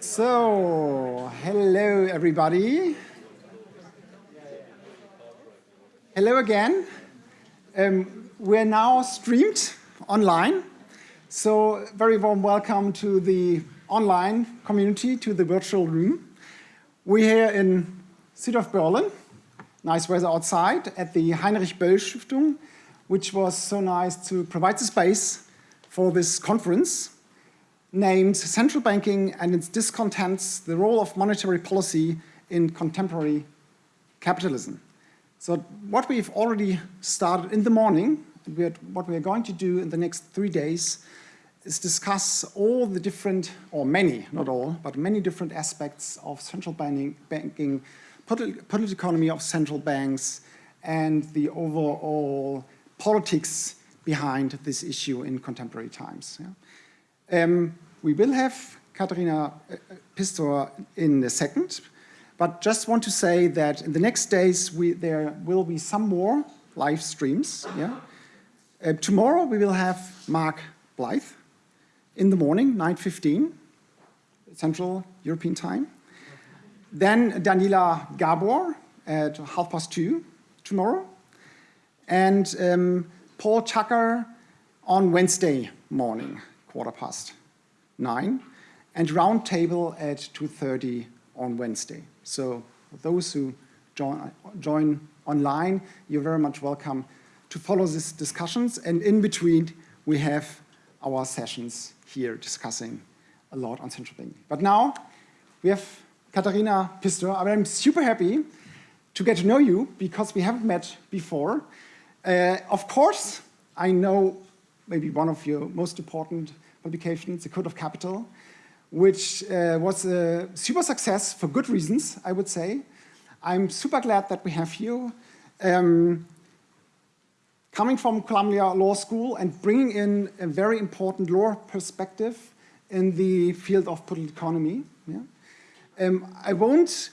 So, hello everybody. Hello again. Um, we're now streamed online. So, very warm welcome to the online community, to the virtual room. We're here in city of Berlin, nice weather outside, at the Heinrich Böll Stiftung, which was so nice to provide the space for this conference named Central Banking and its Discontents, the Role of Monetary Policy in Contemporary Capitalism. So what we've already started in the morning, what we are going to do in the next three days, is discuss all the different, or many, not all, but many different aspects of central banking, banking political economy of central banks, and the overall politics behind this issue in contemporary times. Yeah? Um, we will have Katharina uh, Pistor in a second, but just want to say that in the next days we, there will be some more live streams. Yeah? Uh, tomorrow we will have Mark Blyth in the morning, 9.15, Central European Time. Then Daniela Gabor at half past two tomorrow. And um, Paul Tucker on Wednesday morning quarter past nine, and roundtable at 2.30 on Wednesday. So those who join, join online, you're very much welcome to follow these discussions. And in between, we have our sessions here discussing a lot on central banking. But now we have Katharina Pistor. I'm super happy to get to know you because we haven't met before. Uh, of course, I know maybe one of your most important publications, The Code of Capital, which uh, was a super success for good reasons, I would say. I'm super glad that we have you. Um, coming from Columbia Law School and bringing in a very important law perspective in the field of political economy. Yeah? Um, I won't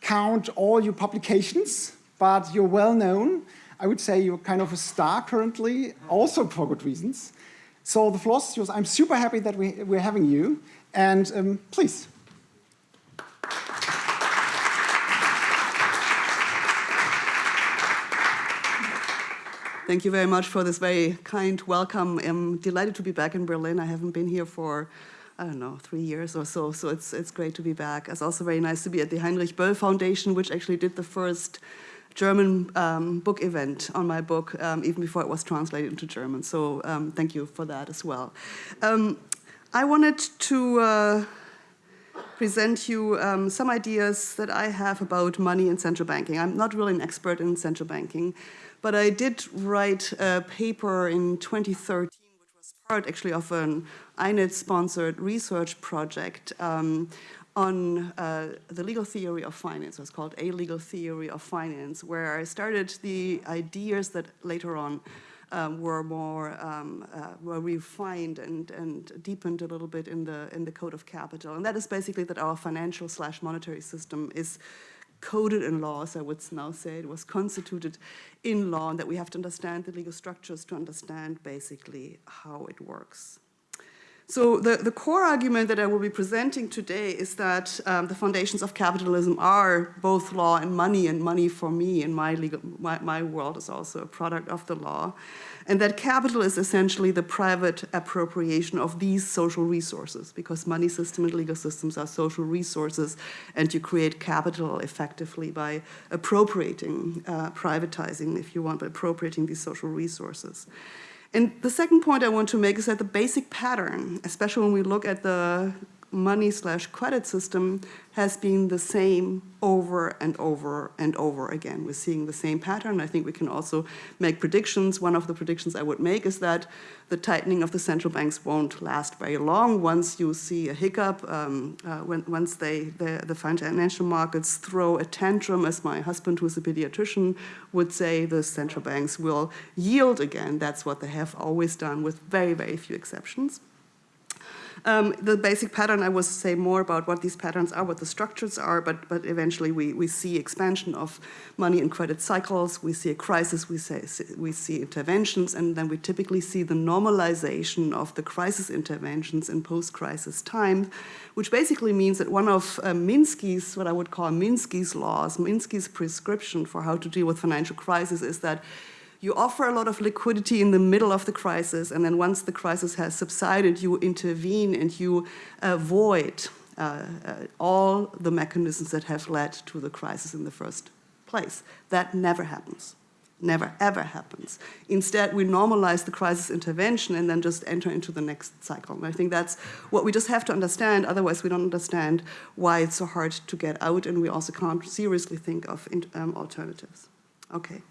count all your publications, but you're well known. I would say you're kind of a star currently, also for good reasons. So the floor is yours. I'm super happy that we, we're having you. And um, please. Thank you very much for this very kind welcome. I'm delighted to be back in Berlin. I haven't been here for, I don't know, three years or so, so it's, it's great to be back. It's also very nice to be at the Heinrich Böll Foundation, which actually did the first German um, book event on my book, um, even before it was translated into German. So um, thank you for that as well. Um, I wanted to uh, present you um, some ideas that I have about money and central banking. I'm not really an expert in central banking, but I did write a paper in 2013, which was part actually of an INET-sponsored research project um, on uh, the legal theory of finance. It was called A Legal Theory of Finance, where I started the ideas that later on um, were more um, uh, were refined and and deepened a little bit in the in the code of capital, and that is basically that our financial slash monetary system is coded in laws, I would now say it was constituted in law, and that we have to understand the legal structures to understand basically how it works. So the, the core argument that I will be presenting today is that um, the foundations of capitalism are both law and money, and money for me in my, legal, my, my world is also a product of the law, and that capital is essentially the private appropriation of these social resources, because money system and legal systems are social resources, and you create capital effectively by appropriating, uh, privatizing, if you want, by appropriating these social resources. And the second point I want to make is that the basic pattern, especially when we look at the money slash credit system has been the same over and over and over again. We're seeing the same pattern. I think we can also make predictions. One of the predictions I would make is that the tightening of the central banks won't last very long. Once you see a hiccup, um, uh, when, once they, the, the financial markets throw a tantrum, as my husband, who's a pediatrician, would say, the central banks will yield again. That's what they have always done with very, very few exceptions. Um, the basic pattern, I will say more about what these patterns are, what the structures are, but, but eventually we, we see expansion of money and credit cycles, we see a crisis, we, say, we see interventions, and then we typically see the normalization of the crisis interventions in post-crisis time, which basically means that one of uh, Minsky's, what I would call Minsky's laws, Minsky's prescription for how to deal with financial crisis is that you offer a lot of liquidity in the middle of the crisis, and then once the crisis has subsided, you intervene and you avoid uh, uh, all the mechanisms that have led to the crisis in the first place. That never happens. Never, ever happens. Instead, we normalize the crisis intervention and then just enter into the next cycle. And I think that's what we just have to understand, otherwise we don't understand why it's so hard to get out and we also can't seriously think of um, alternatives. Okay.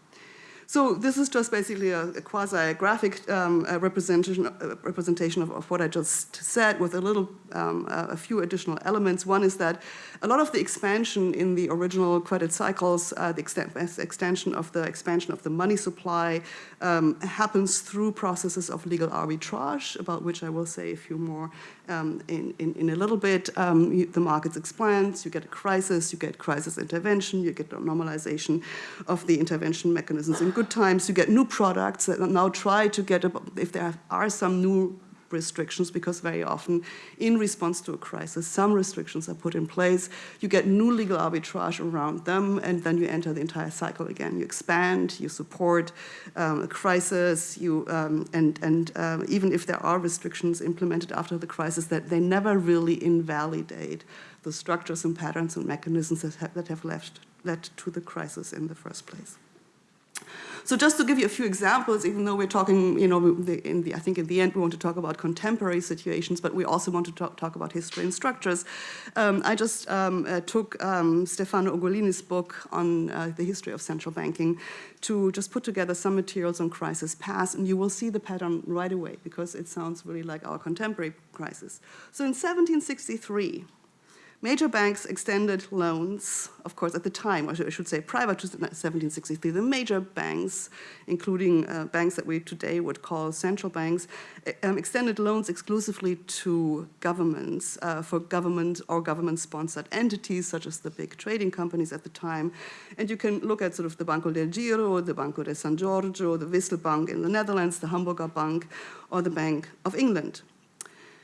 So this is just basically a, a quasi-graphic um, representation, representation of, of, what I just said with a little, um, a few additional elements. One is that a lot of the expansion in the original credit cycles, uh, the extent, extension of the expansion of the money supply um, happens through processes of legal arbitrage, about which I will say a few more um, in, in, in, a little bit. Um, you, the markets expand, you get a crisis, you get crisis intervention, you get normalization of the intervention mechanisms in good times, you get new products that now try to get, if there are some new restrictions because very often in response to a crisis, some restrictions are put in place. You get new legal arbitrage around them and then you enter the entire cycle again. You expand, you support um, a crisis, you, um, and, and uh, even if there are restrictions implemented after the crisis, that they never really invalidate the structures and patterns and mechanisms that have, that have left, led to the crisis in the first place. So just to give you a few examples, even though we're talking, you know, in the, I think in the end we want to talk about contemporary situations, but we also want to talk, talk about history and structures. Um, I just um, uh, took um, Stefano Ugolini's book on uh, the history of central banking to just put together some materials on crisis past, and you will see the pattern right away because it sounds really like our contemporary crisis. So in 1763, Major banks extended loans, of course, at the time, or I should say prior to 1763, the major banks, including uh, banks that we today would call central banks, um, extended loans exclusively to governments, uh, for government or government-sponsored entities, such as the big trading companies at the time. And you can look at sort of the Banco del Giro, the Banco de San Giorgio, the Wisselbank in the Netherlands, the Hamburger Bank, or the Bank of England.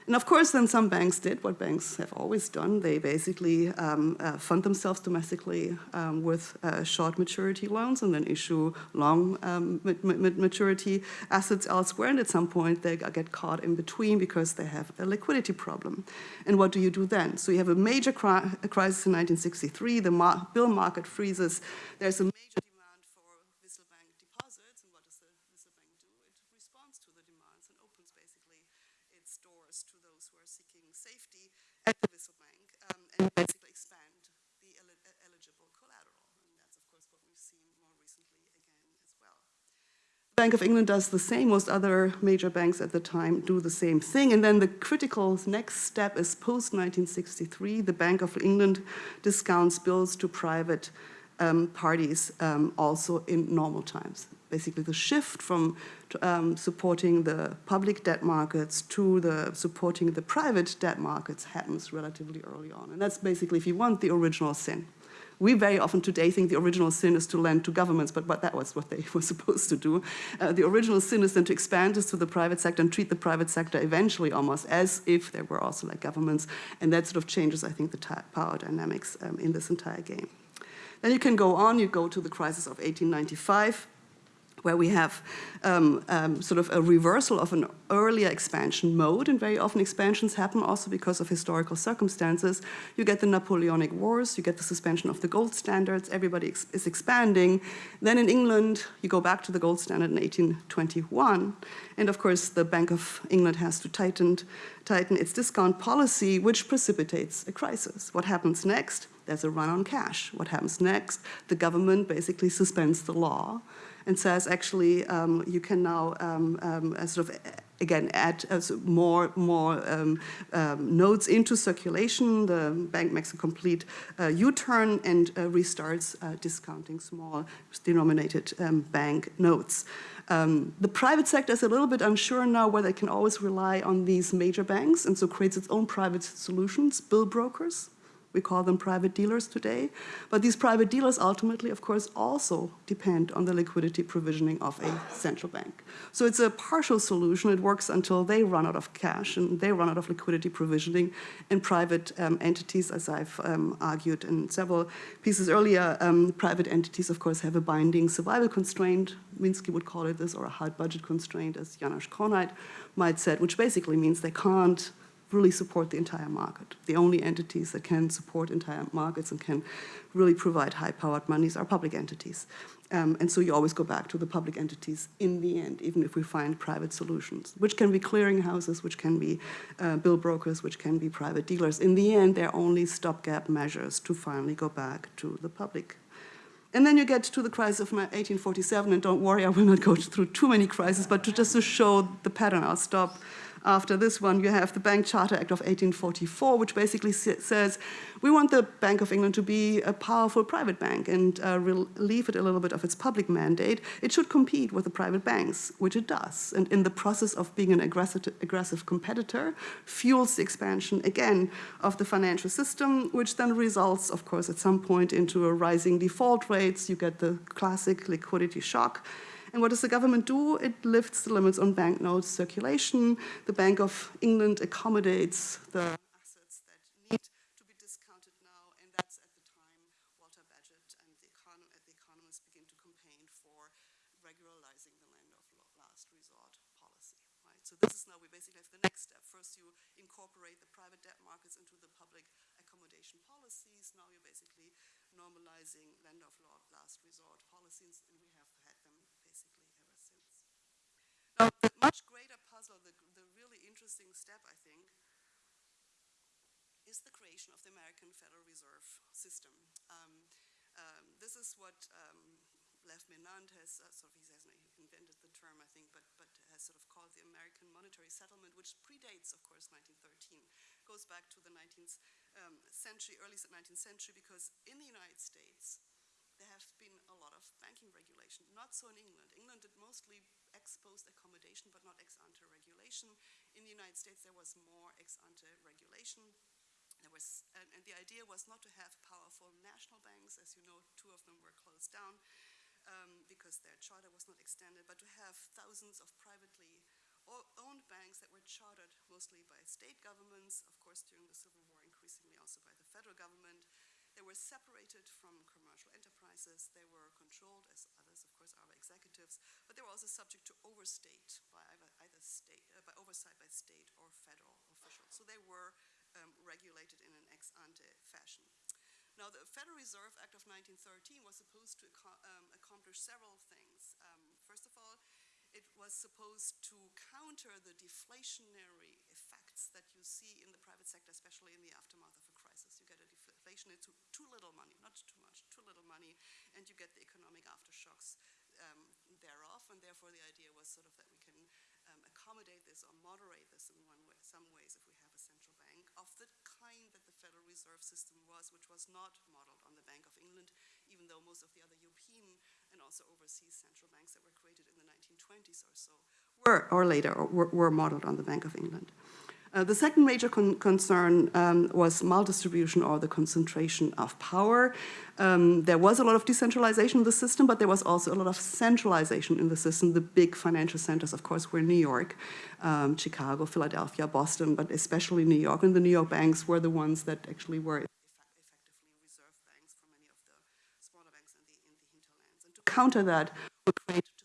And of course, then some banks did what banks have always done. They basically um, uh, fund themselves domestically um, with uh, short maturity loans and then issue long um, maturity assets elsewhere. And at some point, they get caught in between because they have a liquidity problem. And what do you do then? So you have a major cri crisis in 1963. The bill market freezes. There's a major the Wissel Bank um, and basically expand the eligible collateral. And that's, of course, what we've seen more recently again as well. Bank of England does the same. Most other major banks at the time do the same thing. And then the critical next step is post-1963, the Bank of England discounts bills to private um, parties um, also in normal times basically the shift from um, supporting the public debt markets to the supporting the private debt markets happens relatively early on. And that's basically, if you want, the original sin. We very often today think the original sin is to lend to governments, but, but that was what they were supposed to do. Uh, the original sin is then to expand this to the private sector and treat the private sector eventually almost as if there were also like governments. And that sort of changes, I think, the power dynamics um, in this entire game. Then you can go on, you go to the crisis of 1895, where we have um, um, sort of a reversal of an earlier expansion mode, and very often expansions happen also because of historical circumstances. You get the Napoleonic Wars, you get the suspension of the gold standards, everybody ex is expanding. Then in England, you go back to the gold standard in 1821, and of course the Bank of England has to tighten, tighten its discount policy, which precipitates a crisis. What happens next? There's a run on cash. What happens next? The government basically suspends the law and says actually um, you can now um, um, sort of again add uh, more more um, um, nodes into circulation. The bank makes a complete uh, U-turn and uh, restarts uh, discounting small denominated um, bank notes. Um, the private sector is a little bit unsure now whether it can always rely on these major banks and so creates its own private solutions, bill brokers, we call them private dealers today. But these private dealers ultimately, of course, also depend on the liquidity provisioning of a central bank. So it's a partial solution. It works until they run out of cash and they run out of liquidity provisioning. And private um, entities, as I've um, argued in several pieces earlier, um, private entities, of course, have a binding survival constraint. Minsky would call it this, or a hard budget constraint, as Janos Kornai might said, which basically means they can't really support the entire market. The only entities that can support entire markets and can really provide high-powered monies are public entities. Um, and so you always go back to the public entities in the end, even if we find private solutions, which can be clearinghouses, which can be uh, bill brokers, which can be private dealers. In the end, they're only stopgap measures to finally go back to the public. And then you get to the crisis of 1847, and don't worry, I will not go through too many crises, but to just to show the pattern, I'll stop after this one, you have the Bank Charter Act of 1844, which basically says we want the Bank of England to be a powerful private bank and uh, relieve it a little bit of its public mandate. It should compete with the private banks, which it does. And in the process of being an aggressive, aggressive competitor, fuels the expansion, again, of the financial system, which then results, of course, at some point into a rising default rates. You get the classic liquidity shock. And what does the government do? It lifts the limits on banknote circulation. The Bank of England accommodates the assets that need to be discounted now, and that's at the time Walter Bagehot and the, the economists begin to campaign for regularizing the lender of last resort policy. Right? So this is now we basically have the next step. First, you incorporate the private debt markets into the public accommodation policies. Now you're basically normalizing lender of last resort policies, and we have now, the much greater puzzle, the, the really interesting step, I think, is the creation of the American Federal Reserve System. Um, um, this is what um, Lev Menand has uh, sort of, he hasn't invented the term, I think, but, but has sort of called the American Monetary Settlement, which predates, of course, 1913, goes back to the 19th um, century, early 19th century, because in the United States, there have been a lot of banking regulation. Not so in England. England did mostly ex post accommodation, but not ex ante regulation. In the United States, there was more ex ante regulation. There was, and, and, the idea was not to have powerful national banks. As you know, two of them were closed down um, because their charter was not extended, but to have thousands of privately owned banks that were chartered mostly by state governments, of course, during the Civil War, increasingly also by the federal government. They were separated from commercial enterprises. They were controlled, as others, of course, are executives, but they were also subject to overstate by either, state, uh, by oversight by state or federal officials. So they were um, regulated in an ex ante fashion. Now, the Federal Reserve Act of 1913 was supposed to um, accomplish several things. Um, first of all, it was supposed to counter the deflationary effects that you see in the private sector, especially in the aftermath of a crisis. You get a inflation into too little money, not too much, too little money, and you get the economic aftershocks um, thereof. And therefore, the idea was sort of that we can um, accommodate this or moderate this in one way, some ways if we have a central bank of the kind that the Federal Reserve System was, which was not modeled on the Bank of England, even though most of the other European and also overseas central banks that were created in the 1920s or so were, or later, were, were modeled on the Bank of England. Uh, the second major con concern um, was maldistribution or the concentration of power. Um, there was a lot of decentralization in the system, but there was also a lot of centralization in the system. The big financial centers, of course, were New York, um, Chicago, Philadelphia, Boston, but especially New York. And the New York banks were the ones that actually were effectively reserve banks for many of the smaller banks in the, in the hinterlands. And to counter that, we created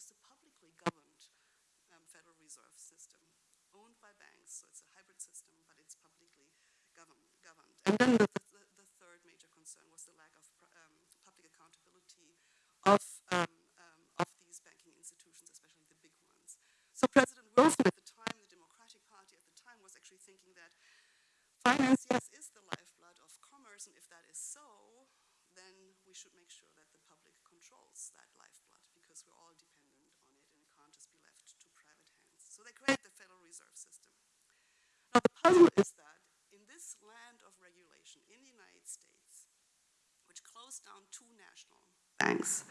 And then the, the, the, third major concern was the lack of um, public accountability of, um, um, of these banking institutions, especially the big ones. So President Wilson at the time, the Democratic Party at the time, was actually thinking that finance, yes, is the lifeblood of commerce, and if that is so, then we should make sure that the public controls that lifeblood, because we're all dependent on it, and it can't just be left to private hands. So they created the Federal Reserve System. Now the puzzle is that in this land of regulation in the United States, which closed down two national banks,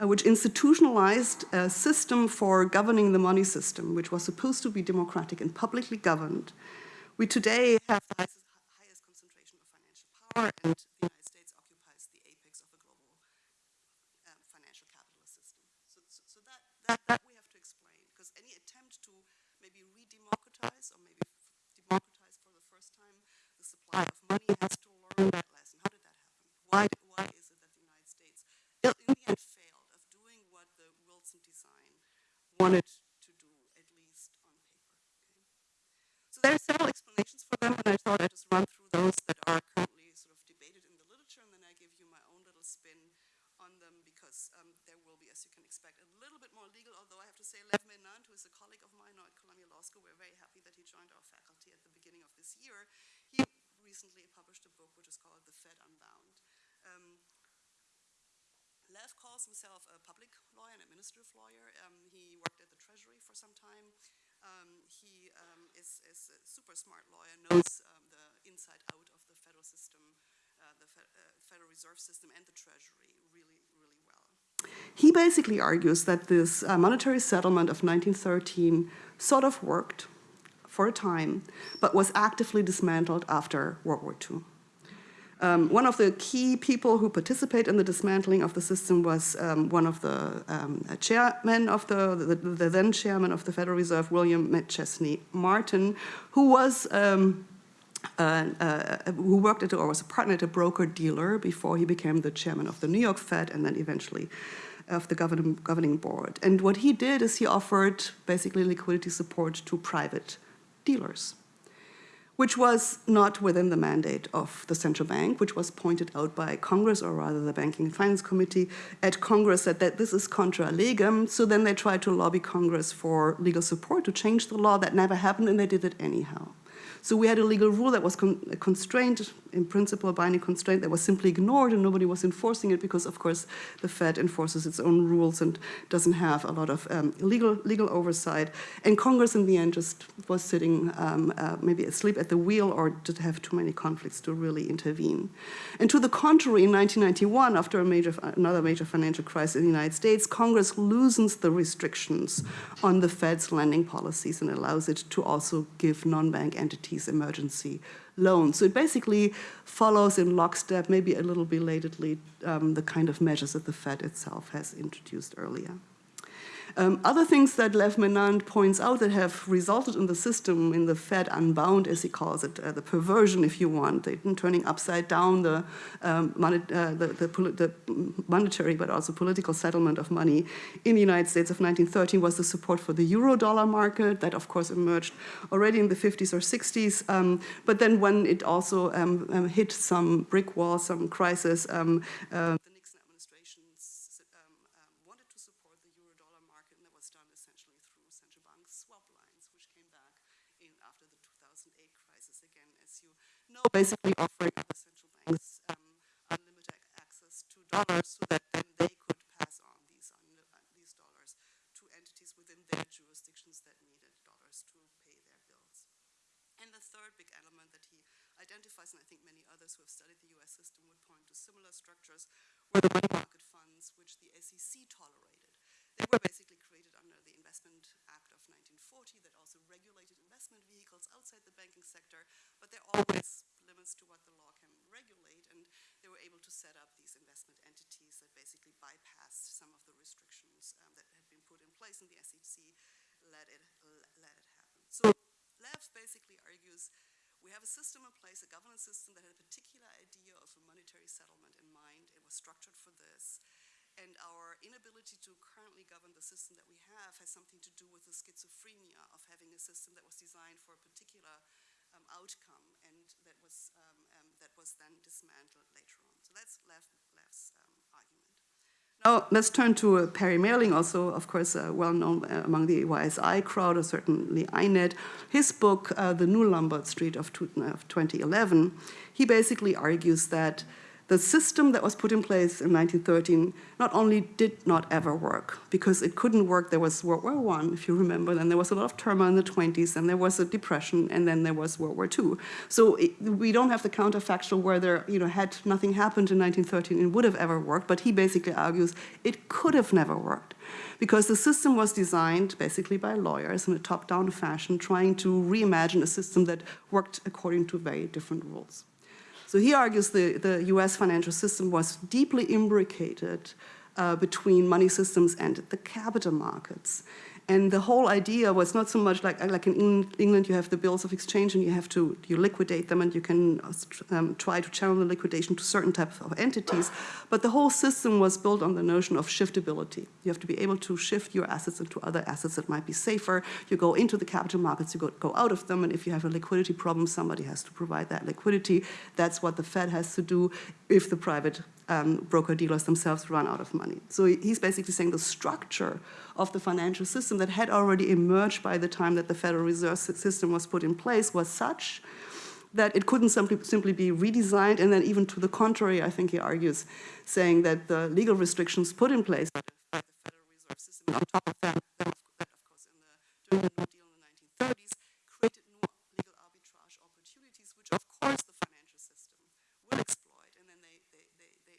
uh, which institutionalized a system for governing the money system, which was supposed to be democratic and publicly governed, we today have the highest, concentration of financial power, and the United States occupies the apex of a global um, financial capitalist system. So, so, so that, that, that we have to explain, because any attempt to maybe re-democratize or maybe democratize for the first time the supply of money has to learn that lesson. How did that happen? Why, why is it that the United States, in the end, failed of doing what the Wilson design wanted to do, at least on paper? Okay? So there are several explanations for them, and I thought I'd just run through those that are currently sort of debated in the literature, and then I give you my own little spin on them because um, there will be, as you can expect, a little bit more legal, although I have to say Lev Menand, who is a colleague of mine now at Columbia Law School, we're very happy that he joined our faculty at the beginning of this year. He recently published a book which is called The Fed Unbound. Um, Lev calls himself a public lawyer, an administrative lawyer. Um, he worked at the Treasury for some time. Um, he um, is, is, a super smart lawyer, knows um, the inside out of the federal system, uh, the Fe uh, Federal Reserve System and the Treasury really, really well. He basically argues that this uh, monetary settlement of 1913 sort of worked for a time, but was actively dismantled after World War II. Um, one of the key people who participate in the dismantling of the system was um, one of the um, chairmen of the, the, the, then chairman of the Federal Reserve, William McChesney Martin, who was um, uh, uh, who worked at or was a partner at a broker dealer before he became the chairman of the New York Fed and then eventually of the governing board. And what he did is he offered basically liquidity support to private dealers which was not within the mandate of the central bank, which was pointed out by Congress, or rather the Banking and Finance Committee at Congress said that this is contra legem, so then they tried to lobby Congress for legal support to change the law. That never happened, and they did it anyhow. So we had a legal rule that was con constrained, in principle a binding constraint that was simply ignored and nobody was enforcing it because of course the Fed enforces its own rules and doesn't have a lot of um, legal, legal oversight. And Congress in the end just was sitting um, uh, maybe asleep at the wheel or did have too many conflicts to really intervene. And to the contrary, in 1991, after a major, another major financial crisis in the United States, Congress loosens the restrictions on the Fed's lending policies and allows it to also give non-bank entities emergency loans. So it basically follows in lockstep, maybe a little belatedly, um, the kind of measures that the Fed itself has introduced earlier. Um, other things that Lev Menand points out that have resulted in the system, in the Fed unbound, as he calls it, uh, the perversion, if you want, turning upside down the, um, uh, the, the, the, monetary but also political settlement of money in the United States of 1913 was the support for the euro dollar market. That, of course, emerged already in the 50s or 60s. Um, but then when it also um, um, hit some brick wall, some crisis, um, uh, basically offering the central banks um, unlimited access to dollars so that then they could pass on these, these dollars to entities within their jurisdictions that needed dollars to pay their bills. And the third big element that he identifies, and I think many others who have studied the US system would point to similar structures, were the money market funds which the SEC tolerated. They were basically created under the Investment Act of 1940 that also regulated investment vehicles outside the banking sector, but they're always limits to what the law can regulate, and they were able to set up these investment entities that basically bypassed some of the um, that had been put in place, and the SEC let it, let it happen. So Lev basically argues we have a system in place, a governance system that had a particular idea of a monetary settlement in mind. It was structured for this. And our inability to currently govern the system that we have has something to do with the schizophrenia of having a system that was designed for a particular um, outcome and that was, um, um, that was then dismantled later on. So that's Lev, Lev's um, argument. Now let's turn to uh, Perry Mehrling, also of course uh, well known uh, among the YSI crowd, or certainly INET. His book, uh, The New Lombard Street of, of 2011, he basically argues that the system that was put in place in 1913 not only did not ever work, because it couldn't work, there was World War I, if you remember, then there was a lot of turmoil in the 20s, and there was a depression, and then there was World War II. So it, we don't have the counterfactual where there, you know, had nothing happened in 1913, it would have ever worked, but he basically argues it could have never worked because the system was designed basically by lawyers in a top-down fashion, trying to reimagine a system that worked according to very different rules. So he argues the, the US financial system was deeply imbricated uh, between money systems and the capital markets. And the whole idea was not so much like, like in England, you have the bills of exchange and you have to you liquidate them and you can um, try to channel the liquidation to certain types of entities. But the whole system was built on the notion of shiftability. You have to be able to shift your assets into other assets that might be safer. You go into the capital markets, you go, go out of them, and if you have a liquidity problem, somebody has to provide that liquidity. That's what the Fed has to do if the private um, broker-dealers themselves run out of money. So he's basically saying the structure of the financial system that had already emerged by the time that the Federal Reserve System was put in place was such that it couldn't simply, simply be redesigned, and then even to the contrary, I think he argues, saying that the legal restrictions put in place by the Federal Reserve System, on top of that, of course, in the, Deal in the 1930s, created new legal arbitrage opportunities, which of course the financial system will exploit, and then they, they, they, they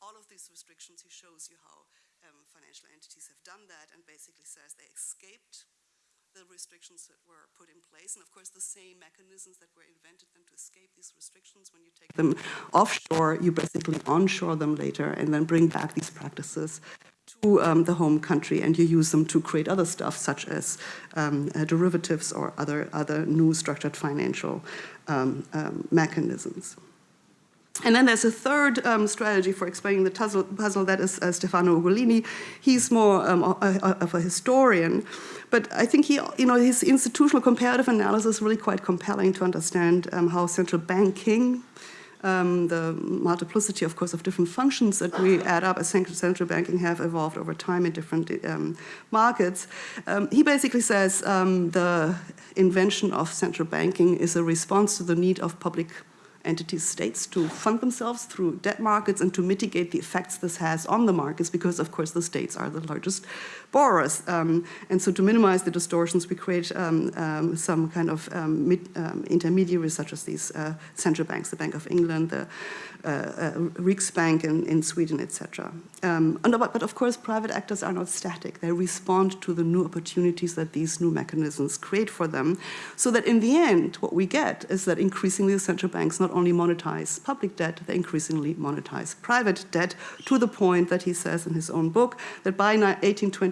all of these restrictions. He shows you how um, financial entities have done that and basically says they escaped the restrictions that were put in place. And of course, the same mechanisms that were invented then to escape these restrictions, when you take them offshore, you basically onshore them later and then bring back these practices to um, the home country and you use them to create other stuff such as um, uh, derivatives or other, other new structured financial um, um mechanisms. And then there's a third um, strategy for explaining the puzzle, that is uh, Stefano Ugolini. He's more um, of a historian, but I think he, you know, his institutional comparative analysis is really quite compelling to understand um, how central banking, um, the multiplicity, of course, of different functions that we add up as central banking have evolved over time in different um, markets. Um, he basically says the invention of central banking is a response to the need of public entities, states, to fund themselves through debt markets and to mitigate the effects this has on the markets because, of course, the states are the largest borrowers. Um, and so to minimize the distortions, we create um, um, some kind of um, mid, um, intermediaries such as these uh, central banks, the Bank of England, the uh, uh, Riksbank in, in Sweden, etc. Um, but of course, private actors are not static. They respond to the new opportunities that these new mechanisms create for them, so that in the end, what we get is that increasingly the central banks not only monetize public debt, they increasingly monetize private debt, to the point that he says in his own book that by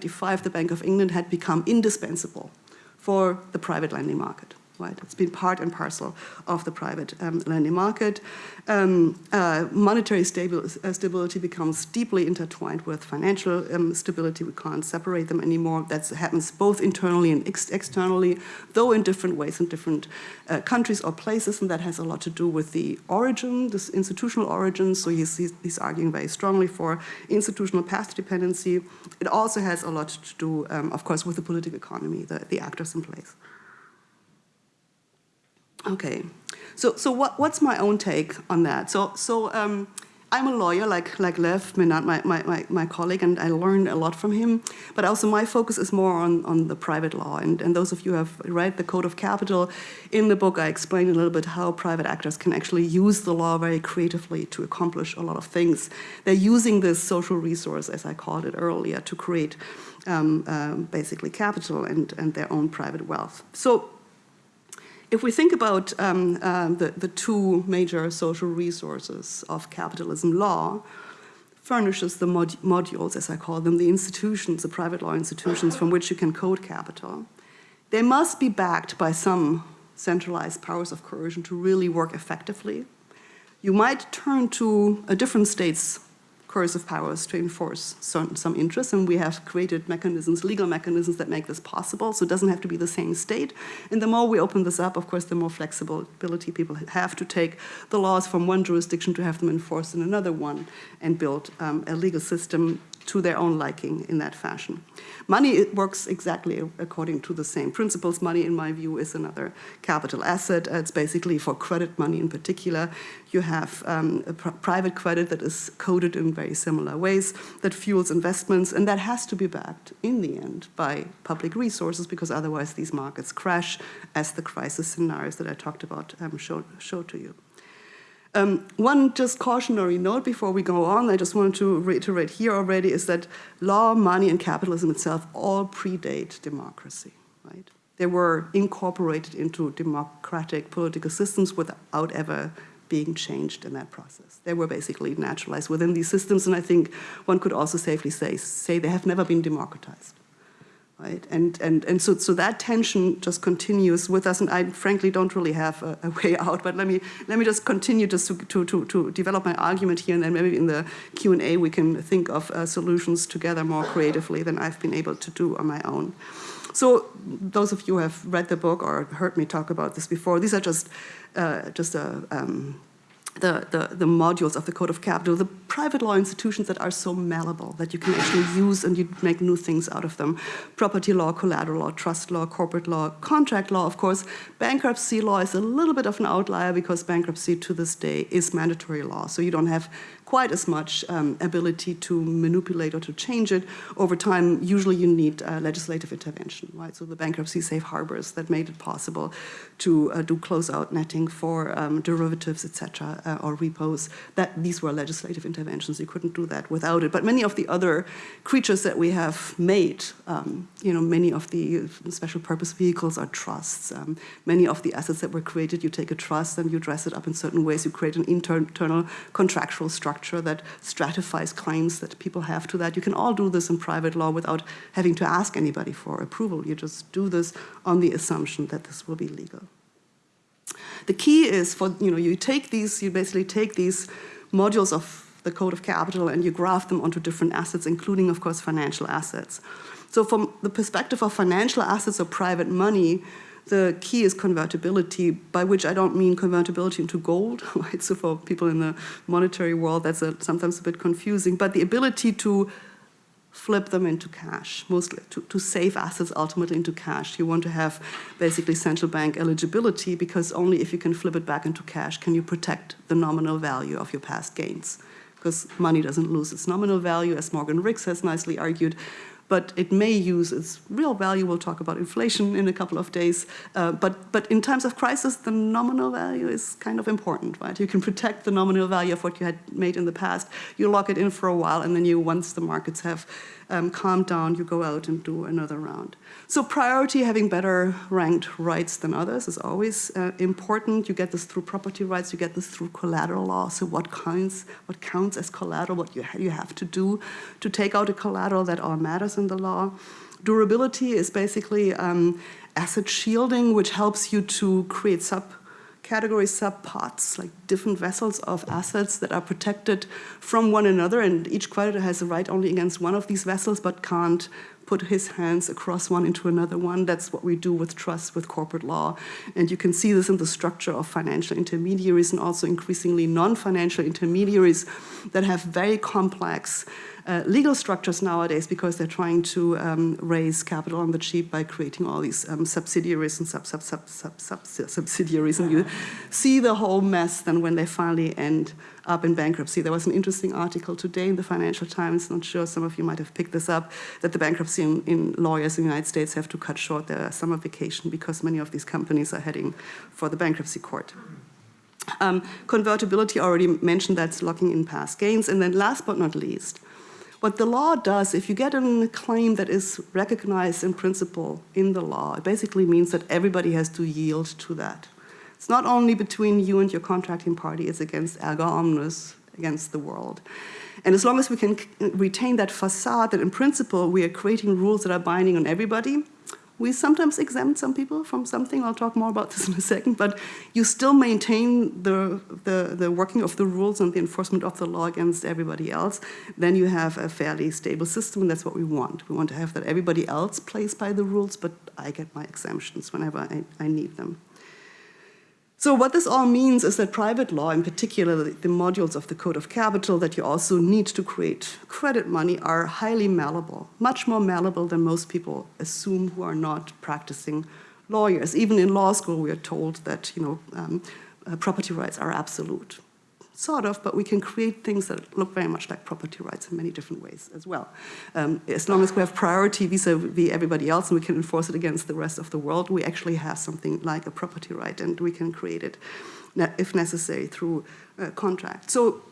1825, the Bank of England had become indispensable for the private lending market right? It's been part and parcel of the private um, lending market. Um, uh, monetary uh, stability becomes deeply intertwined with financial um, stability. We can't separate them anymore. That happens both internally and ex externally, though in different ways in different uh, countries or places, and that has a lot to do with the origin, this institutional origin. So he's, he's, he's arguing very strongly for institutional path dependency. It also has a lot to do, um, of course, with the political economy, the, the actors in place. Okay, so so what what's my own take on that? So so um, I'm a lawyer, like like Lev my, my, my, colleague, and I learned a lot from him. But also my focus is more on, on the private law. And, and those of you who have read the Code of Capital, in the book I explain a little bit how private actors can actually use the law very creatively to accomplish a lot of things. They're using this social resource, as I called it earlier, to create um, um, basically capital and, and their own private wealth. So if we think about um, uh, the, the two major social resources of capitalism, law furnishes the mod modules, as I call them, the institutions, the private law institutions from which you can code capital. They must be backed by some centralized powers of coercion to really work effectively. You might turn to a different state's coercive powers to enforce certain, some interests, and we have created mechanisms, legal mechanisms that make this possible, so it doesn't have to be the same state. And the more we open this up, of course, the more flexibility people have to take the laws from one jurisdiction to have them enforced in another one and build um, a legal system to their own liking in that fashion. Money works exactly according to the same principles. Money, in my view, is another capital asset. It's basically for credit money in particular. You have um, pr private credit that is coded in very similar ways that fuels investments, and that has to be backed in the end by public resources because otherwise these markets crash as the crisis scenarios that I talked about um, showed, showed to you. Um, one just cautionary note before we go on, I just wanted to reiterate here already, is that law, money, and capitalism itself all predate democracy, right? They were incorporated into democratic political systems without ever being changed in that process. They were basically naturalized within these systems, and I think one could also safely say, say they have never been democratized right? And, and, and so, so that tension just continues with us, and I frankly don't really have a, a way out, but let me, let me just continue just to, to, to, to develop my argument here, and then maybe in the Q&A we can think of uh, solutions together more creatively than I've been able to do on my own. So those of you who have read the book or heard me talk about this before, these are just, uh, just a, um, the, the, the, modules of the Code of Capital, the private law institutions that are so malleable that you can actually use and you make new things out of them. Property law, collateral law, trust law, corporate law, contract law, of course. Bankruptcy law is a little bit of an outlier because bankruptcy to this day is mandatory law. So you don't have quite as much um, ability to manipulate or to change it. Over time, usually you need uh, legislative intervention, right? So the bankruptcy safe harbors that made it possible to uh, do closeout netting for um, derivatives, etc., uh, or repos, that these were legislative interventions. You couldn't do that without it. But many of the other creatures that we have made, um, you know, many of the special purpose vehicles are trusts. Um, many of the assets that were created, you take a trust and you dress it up in certain ways. You create an internal contractual structure structure that stratifies claims that people have to that. You can all do this in private law without having to ask anybody for approval. You just do this on the assumption that this will be legal. The key is for, you know, you take these, you basically take these modules of the Code of Capital and you graph them onto different assets, including, of course, financial assets. So from the perspective of financial assets or private money, the key is convertibility, by which I don't mean convertibility into gold, right? So for people in the monetary world, that's a, sometimes a bit confusing, but the ability to flip them into cash, mostly to, to save assets ultimately into cash. You want to have basically central bank eligibility because only if you can flip it back into cash can you protect the nominal value of your past gains. Because money doesn't lose its nominal value, as Morgan Ricks has nicely argued, but it may use its real value. We'll talk about inflation in a couple of days. Uh, but, but in times of crisis, the nominal value is kind of important, right? You can protect the nominal value of what you had made in the past. You lock it in for a while, and then you, once the markets have um, calm down, you go out and do another round. So priority, having better ranked rights than others is always uh, important. You get this through property rights, you get this through collateral law. So what counts, what counts as collateral, what you, you have to do to take out a collateral that all matters in the law. Durability is basically um, asset shielding, which helps you to create sub category like different vessels of assets that are protected from one another, and each creditor has a right only against one of these vessels, but can't put his hands across one into another one. That's what we do with trust, with corporate law. And you can see this in the structure of financial intermediaries and also increasingly non-financial intermediaries that have very complex uh, legal structures nowadays because they're trying to um, raise capital on the cheap by creating all these um, subsidiaries and sub, sub, sub, sub, sub, subsidiaries. And you see the whole mess then when they finally end up in bankruptcy. There was an interesting article today in the Financial Times, not sure some of you might have picked this up, that the bankruptcy in, in lawyers in the United States have to cut short their summer vacation because many of these companies are heading for the bankruptcy court. Um, convertibility, already mentioned that's locking in past gains. And then last but not least, what the law does, if you get a claim that is recognized in principle in the law, it basically means that everybody has to yield to that. It's not only between you and your contracting party, it's against erga omnes, against the world. And as long as we can retain that facade that in principle we are creating rules that are binding on everybody, We sometimes exempt some people from something. I'll talk more about this in a second. But you still maintain the, the, the working of the rules and the enforcement of the law against everybody else. Then you have a fairly stable system, and that's what we want. We want to have that everybody else plays by the rules, but I get my exemptions whenever I, I need them. So what this all means is that private law, in particular the modules of the Code of Capital that you also need to create credit money are highly malleable, much more malleable than most people assume who are not practicing lawyers. Even in law school, we are told that you know, um, uh, property rights are absolute sort of, but we can create things that look very much like property rights in many different ways as well. Um, as long as we have priority vis-a-vis everybody else and we can enforce it against the rest of the world, we actually have something like a property right and we can create it, if necessary, through a contract. So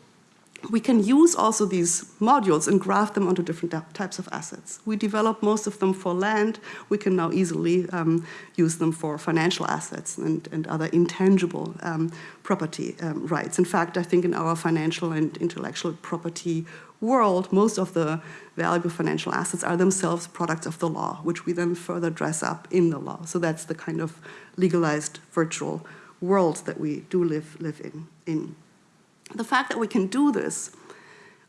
we can use also these modules and graft them onto different types of assets. We develop most of them for land. We can now easily um, use them for financial assets and, and other intangible um, property um, rights. In fact, I think in our financial and intellectual property world, most of the valuable financial assets are themselves products of the law, which we then further dress up in the law. So that's the kind of legalized virtual world that we do live, live in. in. The fact that we can do this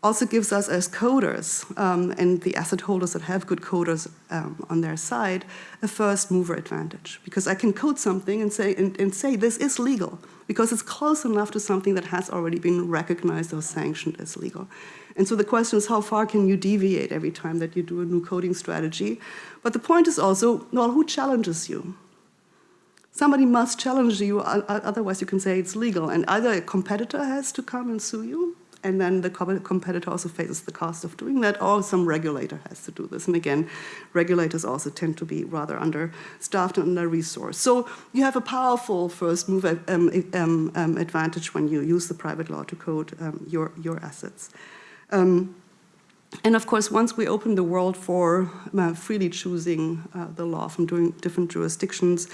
also gives us as coders um, and the asset holders that have good coders um, on their side a first mover advantage because I can code something and say, and, and, say this is legal because it's close enough to something that has already been recognized or sanctioned as legal. And so the question is how far can you deviate every time that you do a new coding strategy? But the point is also, well, who challenges you? Somebody must challenge you, otherwise you can say it's legal. And either a competitor has to come and sue you, and then the competitor also faces the cost of doing that, or some regulator has to do this. And again, regulators also tend to be rather understaffed and under-resourced. So you have a powerful first move um, um, um, advantage when you use the private law to code um, your, your assets. Um, and of course, once we open the world for uh, freely choosing uh, the law from doing different jurisdictions,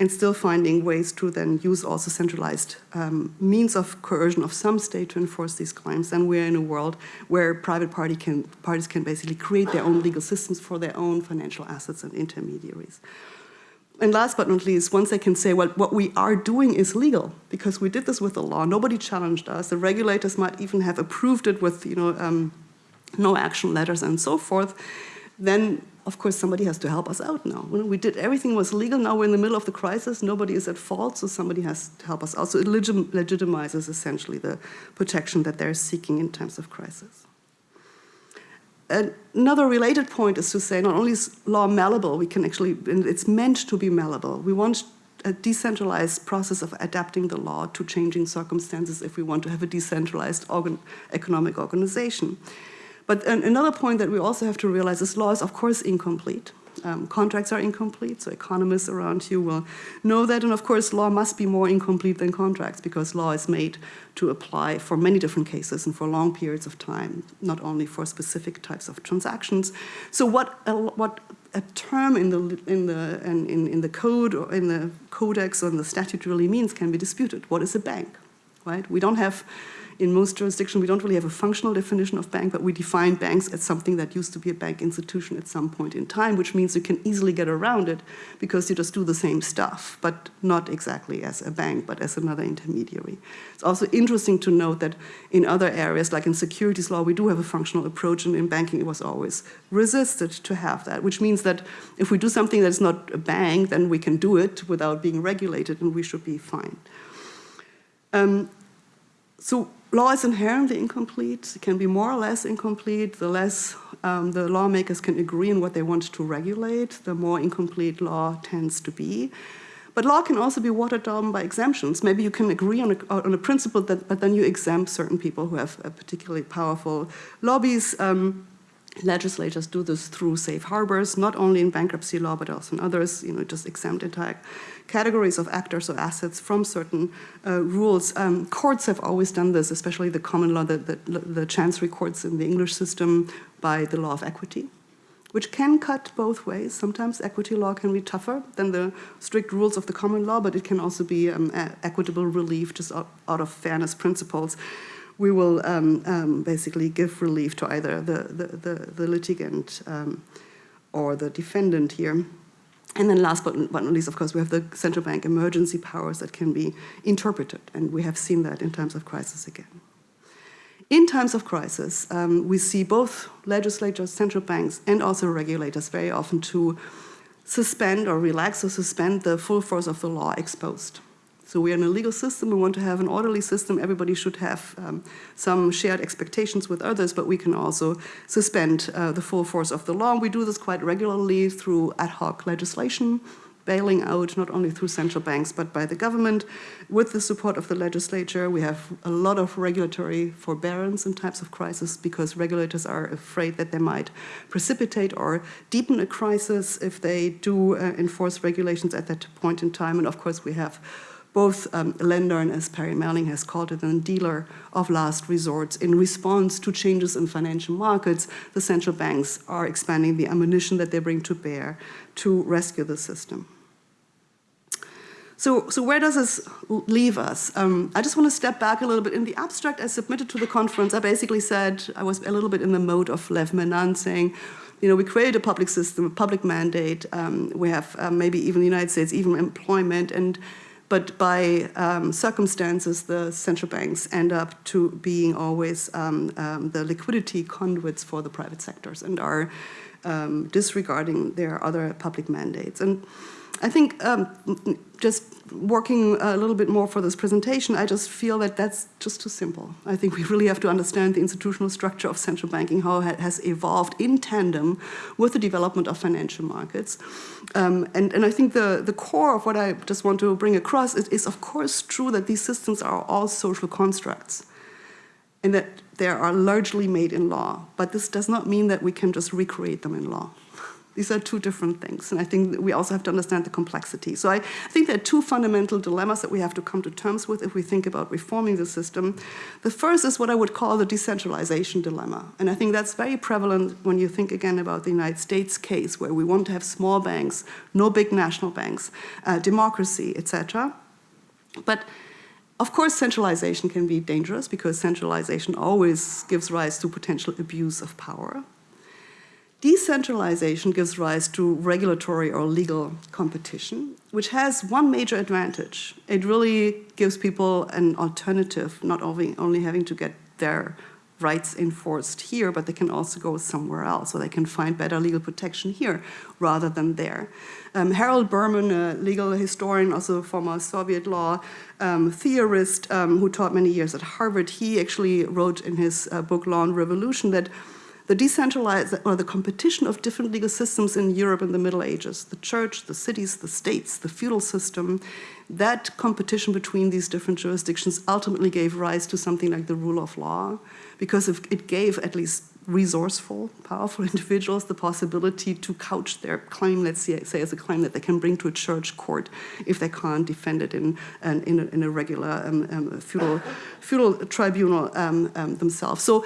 and still finding ways to then use also centralized um, means of coercion of some state to enforce these claims. And we're in a world where private party can, parties can basically create their own legal systems for their own financial assets and intermediaries. And last but not least, once they can say, well, what we are doing is legal because we did this with the law, nobody challenged us, the regulators might even have approved it with you know, um, no action letters and so forth, then of course somebody has to help us out now. We did everything was legal, now we're in the middle of the crisis, nobody is at fault, so somebody has to help us out. So it legit legitimizes essentially the protection that they're seeking in times of crisis. Another related point is to say not only is law malleable, we can actually, it's meant to be malleable. We want a decentralized process of adapting the law to changing circumstances if we want to have a decentralized organ economic organization. But another point that we also have to realize is law is, of course, incomplete. Um, contracts are incomplete, so economists around you will know that. And of course, law must be more incomplete than contracts because law is made to apply for many different cases and for long periods of time, not only for specific types of transactions. So what a, what a term in the, in, the, in, in the code or in the codex or in the statute really means can be disputed. What is a bank, right? We don't have in most jurisdictions, we don't really have a functional definition of bank, but we define banks as something that used to be a bank institution at some point in time, which means you can easily get around it because you just do the same stuff, but not exactly as a bank, but as another intermediary. It's also interesting to note that in other areas, like in securities law, we do have a functional approach, and in banking it was always resisted to have that, which means that if we do something that's not a bank, then we can do it without being regulated, and we should be fine. Um, so law is inherently incomplete. It can be more or less incomplete. The less um, the lawmakers can agree on what they want to regulate, the more incomplete law tends to be. But law can also be watered down by exemptions. Maybe you can agree on a, on a principle, that, but then you exempt certain people who have particularly powerful lobbies. Um, legislators do this through safe harbors, not only in bankruptcy law, but also in others, you know, just exempt entire categories of actors or assets from certain uh, rules. Um, courts have always done this, especially the common law, the, the, the chancery courts in the English system by the law of equity which can cut both ways. Sometimes equity law can be tougher than the strict rules of the common law, but it can also be um, equitable relief just out, out, of fairness principles. We will um, um, basically give relief to either the, the, the, the litigant um, or the defendant here. And then last but not least, of course, we have the central bank emergency powers that can be interpreted, and we have seen that in times of crisis again. In times of crisis, um, we see both legislatures, central banks, and also regulators very often to suspend or relax or suspend the full force of the law exposed. So we are in a legal system, we want to have an orderly system, everybody should have um, some shared expectations with others, but we can also suspend uh, the full force of the law. We do this quite regularly through ad hoc legislation, bailing out not only through central banks but by the government. With the support of the legislature, we have a lot of regulatory forbearance in times of crisis because regulators are afraid that they might precipitate or deepen a crisis if they do uh, enforce regulations at that point in time. And of course, we have both um, lender and, as Perry Mehrling has called it, a dealer of last resorts. In response to changes in financial markets, the central banks are expanding the ammunition that they bring to bear to rescue the system. So, so where does this leave us? Um, I just want to step back a little bit. In the abstract I submitted to the conference, I basically said, I was a little bit in the mode of Lev Menand saying, you know, we create a public system, a public mandate. Um, we have um, maybe even the United States, even employment. and But by um, circumstances, the central banks end up to being always um, um, the liquidity conduits for the private sectors and are disregarding their other public mandates. And I think um, just working a little bit more for this presentation, I just feel that that's just too simple. I think we really have to understand the institutional structure of central banking, how it has evolved in tandem with the development of financial markets. Um, and, and I think the, the core of what I just want to bring across is, is of course true that these systems are all social constructs and that they are largely made in law. But this does not mean that we can just recreate them in law. These are two different things, and I think we also have to understand the complexity. So I, think there are two fundamental dilemmas that we have to come to terms with if we think about reforming the system. The first is what I would call the decentralization dilemma, and I think that's very prevalent when you think again about the United States case, where we want to have small banks, no big national banks, uh, democracy, etc. But of course, centralization can be dangerous because centralization always gives rise to potential abuse of power. Decentralization gives rise to regulatory or legal competition, which has one major advantage. It really gives people an alternative, not only, only having to get their rights enforced here, but they can also go somewhere else, so they can find better legal protection here rather than there. Um, Harold Berman, a legal historian, also former Soviet law um, theorist um, who taught many years at Harvard, he actually wrote in his uh, book Law and Revolution that the decentralized or the competition of different legal systems in Europe in the Middle Ages, the church, the cities, the states, the feudal system, that competition between these different jurisdictions ultimately gave rise to something like the rule of law, because it gave at least resourceful, powerful individuals the possibility to couch their claim, let's say, as a claim that they can bring to a church court if they can't defend it in, in, a, in a regular um, um, feudal, feudal tribunal um, um themselves. So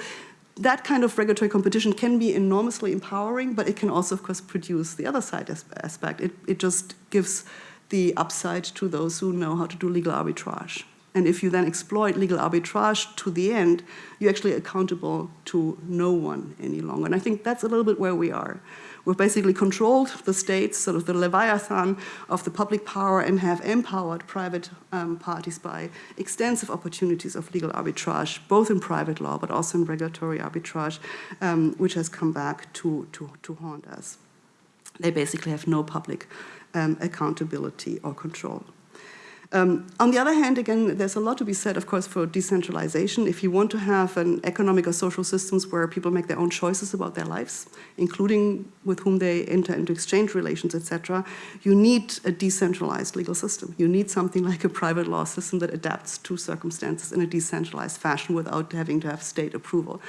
that kind of regulatory competition can be enormously empowering, but it can also, of course, produce the other side aspect. It, it just gives the upside to those who know how to do legal arbitrage. And if you then exploit legal arbitrage to the end, you're actually accountable to no one any longer. And I think that's a little bit where we are. We've basically controlled the states, sort of the leviathan of the public power, and have empowered private um, parties by extensive opportunities of legal arbitrage, both in private law but also in regulatory arbitrage, um, which has come back to, to, to haunt us. They basically have no public um, accountability or control. Um, on the other hand, again, there's a lot to be said, of course, for decentralization. If you want to have an economic or social systems where people make their own choices about their lives, including with whom they enter into exchange relations, etc., you need a decentralized legal system. You need something like a private law system that adapts to circumstances in a decentralized fashion without having to have state approval.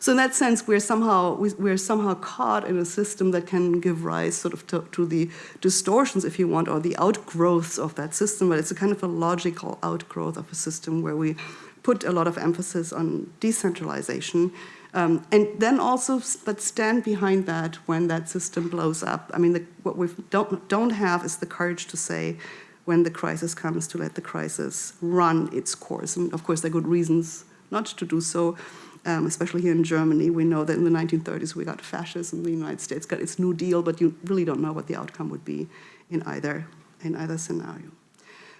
So in that sense, we're somehow, we're somehow caught in a system that can give rise sort of to, to the distortions, if you want, or the outgrowths of that system, but it's a kind kind of a logical outgrowth of a system where we put a lot of emphasis on decentralization. Um, and then also, but stand behind that when that system blows up. I mean, the, what we don't, don't have is the courage to say, when the crisis comes, to let the crisis run its course. And of course, there are good reasons not to do so, um, especially here in Germany. We know that in the 1930s we got fascism, the United States got its New Deal, but you really don't know what the outcome would be in either, in either scenario.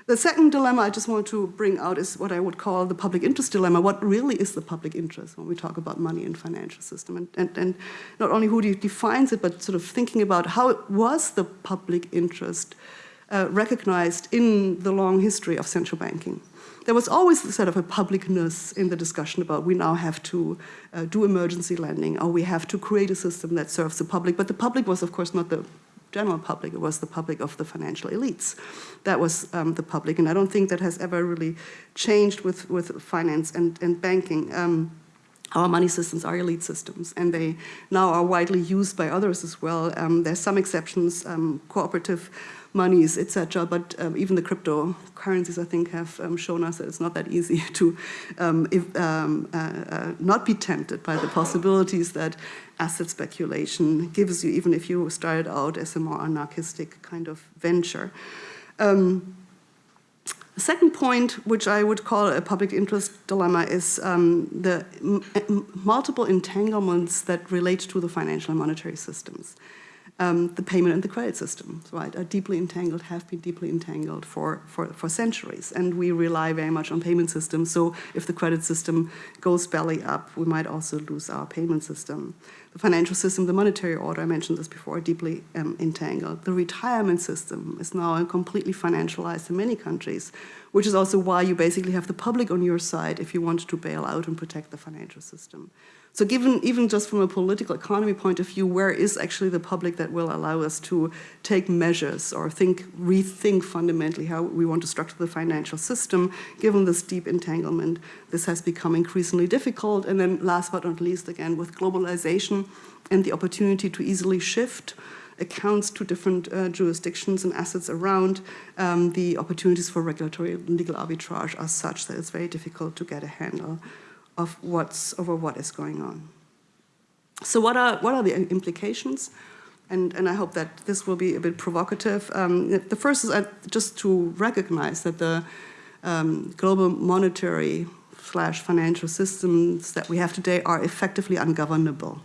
The second dilemma I just want to bring out is what I would call the public interest dilemma. What really is the public interest when we talk about money and financial system? And, and, and not only who defines it, but sort of thinking about how was the public interest uh, recognized in the long history of central banking. There was always sort of a publicness in the discussion about we now have to uh, do emergency lending or we have to create a system that serves the public. But the public was, of course, not the general public, it was the public of the financial elites. That was um, the public, and I don't think that has ever really changed with, with finance and, and banking. Um, our money systems are elite systems, and they now are widely used by others as well. Um, there's some exceptions, um, cooperative monies, etc. But um, even the cryptocurrencies, I think, have um, shown us that it's not that easy to um, if, um, uh, uh, not be tempted by the possibilities that asset speculation gives you, even if you started out as a more anarchistic kind of venture. Um, the second point, which I would call a public interest dilemma, is um, the multiple entanglements that relate to the financial and monetary systems um, the payment and the credit systems, right, are deeply entangled, have been deeply entangled for, for, for centuries. And we rely very much on payment systems. So if the credit system goes belly up, we might also lose our payment system. The financial system, the monetary order, I mentioned this before, are deeply um, entangled. The retirement system is now completely financialized in many countries, which is also why you basically have the public on your side if you want to bail out and protect the financial system. So given, even just from a political economy point of view, where is actually the public that will allow us to take measures or think, rethink fundamentally how we want to structure the financial system, given this deep entanglement, this has become increasingly difficult. And then last but not least, again, with globalization and the opportunity to easily shift accounts to different uh, jurisdictions and assets around, um, the opportunities for regulatory and legal arbitrage are such that it's very difficult to get a handle of what's over what is going on. So what are, what are the implications? And, and I hope that this will be a bit provocative. Um, the first is uh, just to recognize that the um, global monetary slash financial systems that we have today are effectively ungovernable.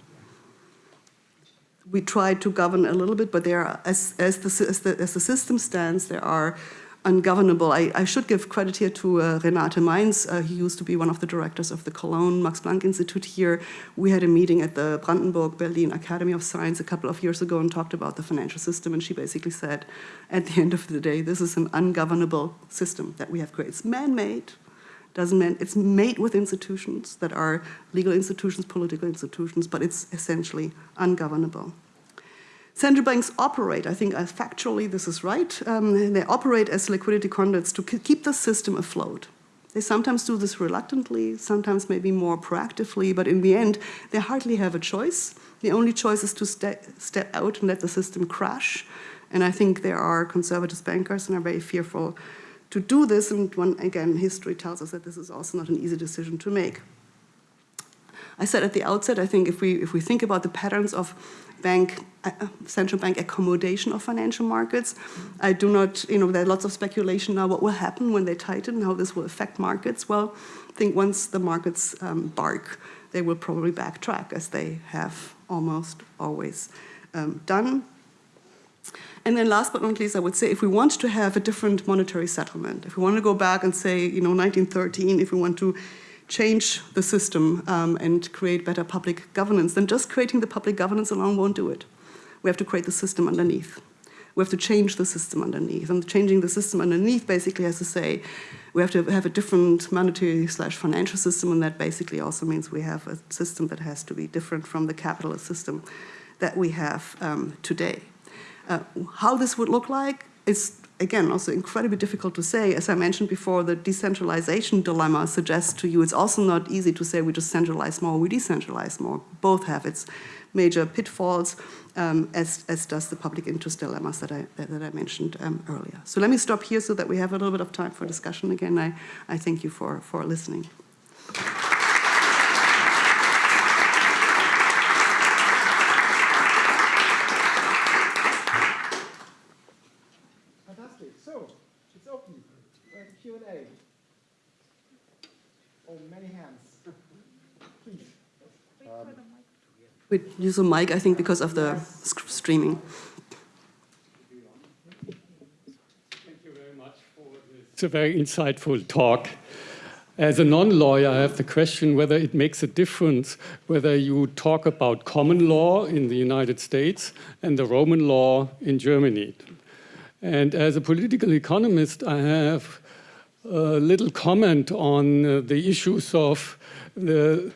We try to govern a little bit, but there are, as, as, the, as, the, as the system stands, there are ungovernable. I, I, should give credit here to uh, Renate Mayntz. Uh, he used to be one of the directors of the Cologne Max Planck Institute here. We had a meeting at the Brandenburg Berlin Academy of Science a couple of years ago and talked about the financial system. And she basically said, at the end of the day, this is an ungovernable system that we have created. It's man-made. Doesn't mean it's made with institutions that are legal institutions, political institutions, but it's essentially ungovernable. Central banks operate, I think uh, factually this is right, um, they operate as liquidity conduits to keep the system afloat. They sometimes do this reluctantly, sometimes maybe more proactively, but in the end, they hardly have a choice. The only choice is to ste step out and let the system crash. And I think there are conservative bankers and are very fearful to do this. And one, again, history tells us that this is also not an easy decision to make. I said at the outset, I think if we, if we think about the patterns of bank, uh, central bank accommodation of financial markets. I do not, you know, there are lots of speculation now what will happen when they tighten, how this will affect markets. Well, I think once the markets um, bark, they will probably backtrack as they have almost always um, done. And then last but not least, I would say if we want to have a different monetary settlement, if we want to go back and say, you know, 1913, if we want to change the system um, and create better public governance, then just creating the public governance alone won't do it. We have to create the system underneath. We have to change the system underneath. And changing the system underneath basically has to say we have to have a different monetary slash financial system, and that basically also means we have a system that has to be different from the capitalist system that we have um, today. Uh, how this would look like is again, also incredibly difficult to say. As I mentioned before, the decentralization dilemma suggests to you it's also not easy to say we just centralize more, we decentralize more. Both have its major pitfalls, um, as, as does the public interest dilemmas that I, that, that I mentioned um, earlier. So let me stop here so that we have a little bit of time for discussion. Again, I, I thank you for, for listening. we use a mic, I think, because of the streaming. Thank you very much for this. It's a very insightful talk. As a non-lawyer, I have the question whether it makes a difference whether you talk about common law in the United States and the Roman law in Germany. And as a political economist, I have a little comment on uh, the issues of the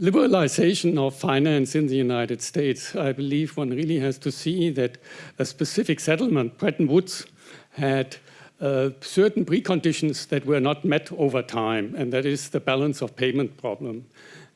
liberalization of finance in the United States. I believe one really has to see that a specific settlement, Bretton Woods, had uh, certain preconditions that were not met over time, and that is the balance of payment problem.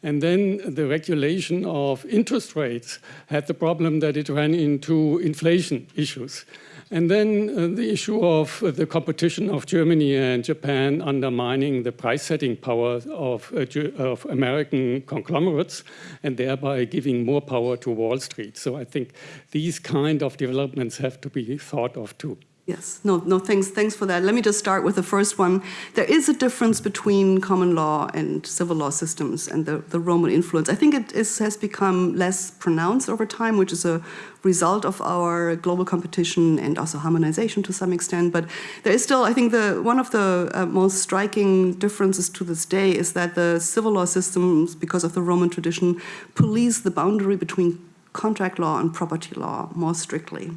And then the regulation of interest rates had the problem that it ran into inflation issues. And then uh, the issue of uh, the competition of Germany and Japan undermining the price-setting power of, uh, of, American conglomerates and thereby giving more power to Wall Street. So I think these kind of developments have to be thought of too. Yes, no, no, thanks, thanks for that. Let me just start with the first one. There is a difference between common law and civil law systems and the, the Roman influence. I think it is, has become less pronounced over time, which is a result of our global competition and also harmonization to some extent. But there is still, I think, the one of the uh, most striking differences to this day is that the civil law systems, because of the Roman tradition, police the boundary between contract law and property law more strictly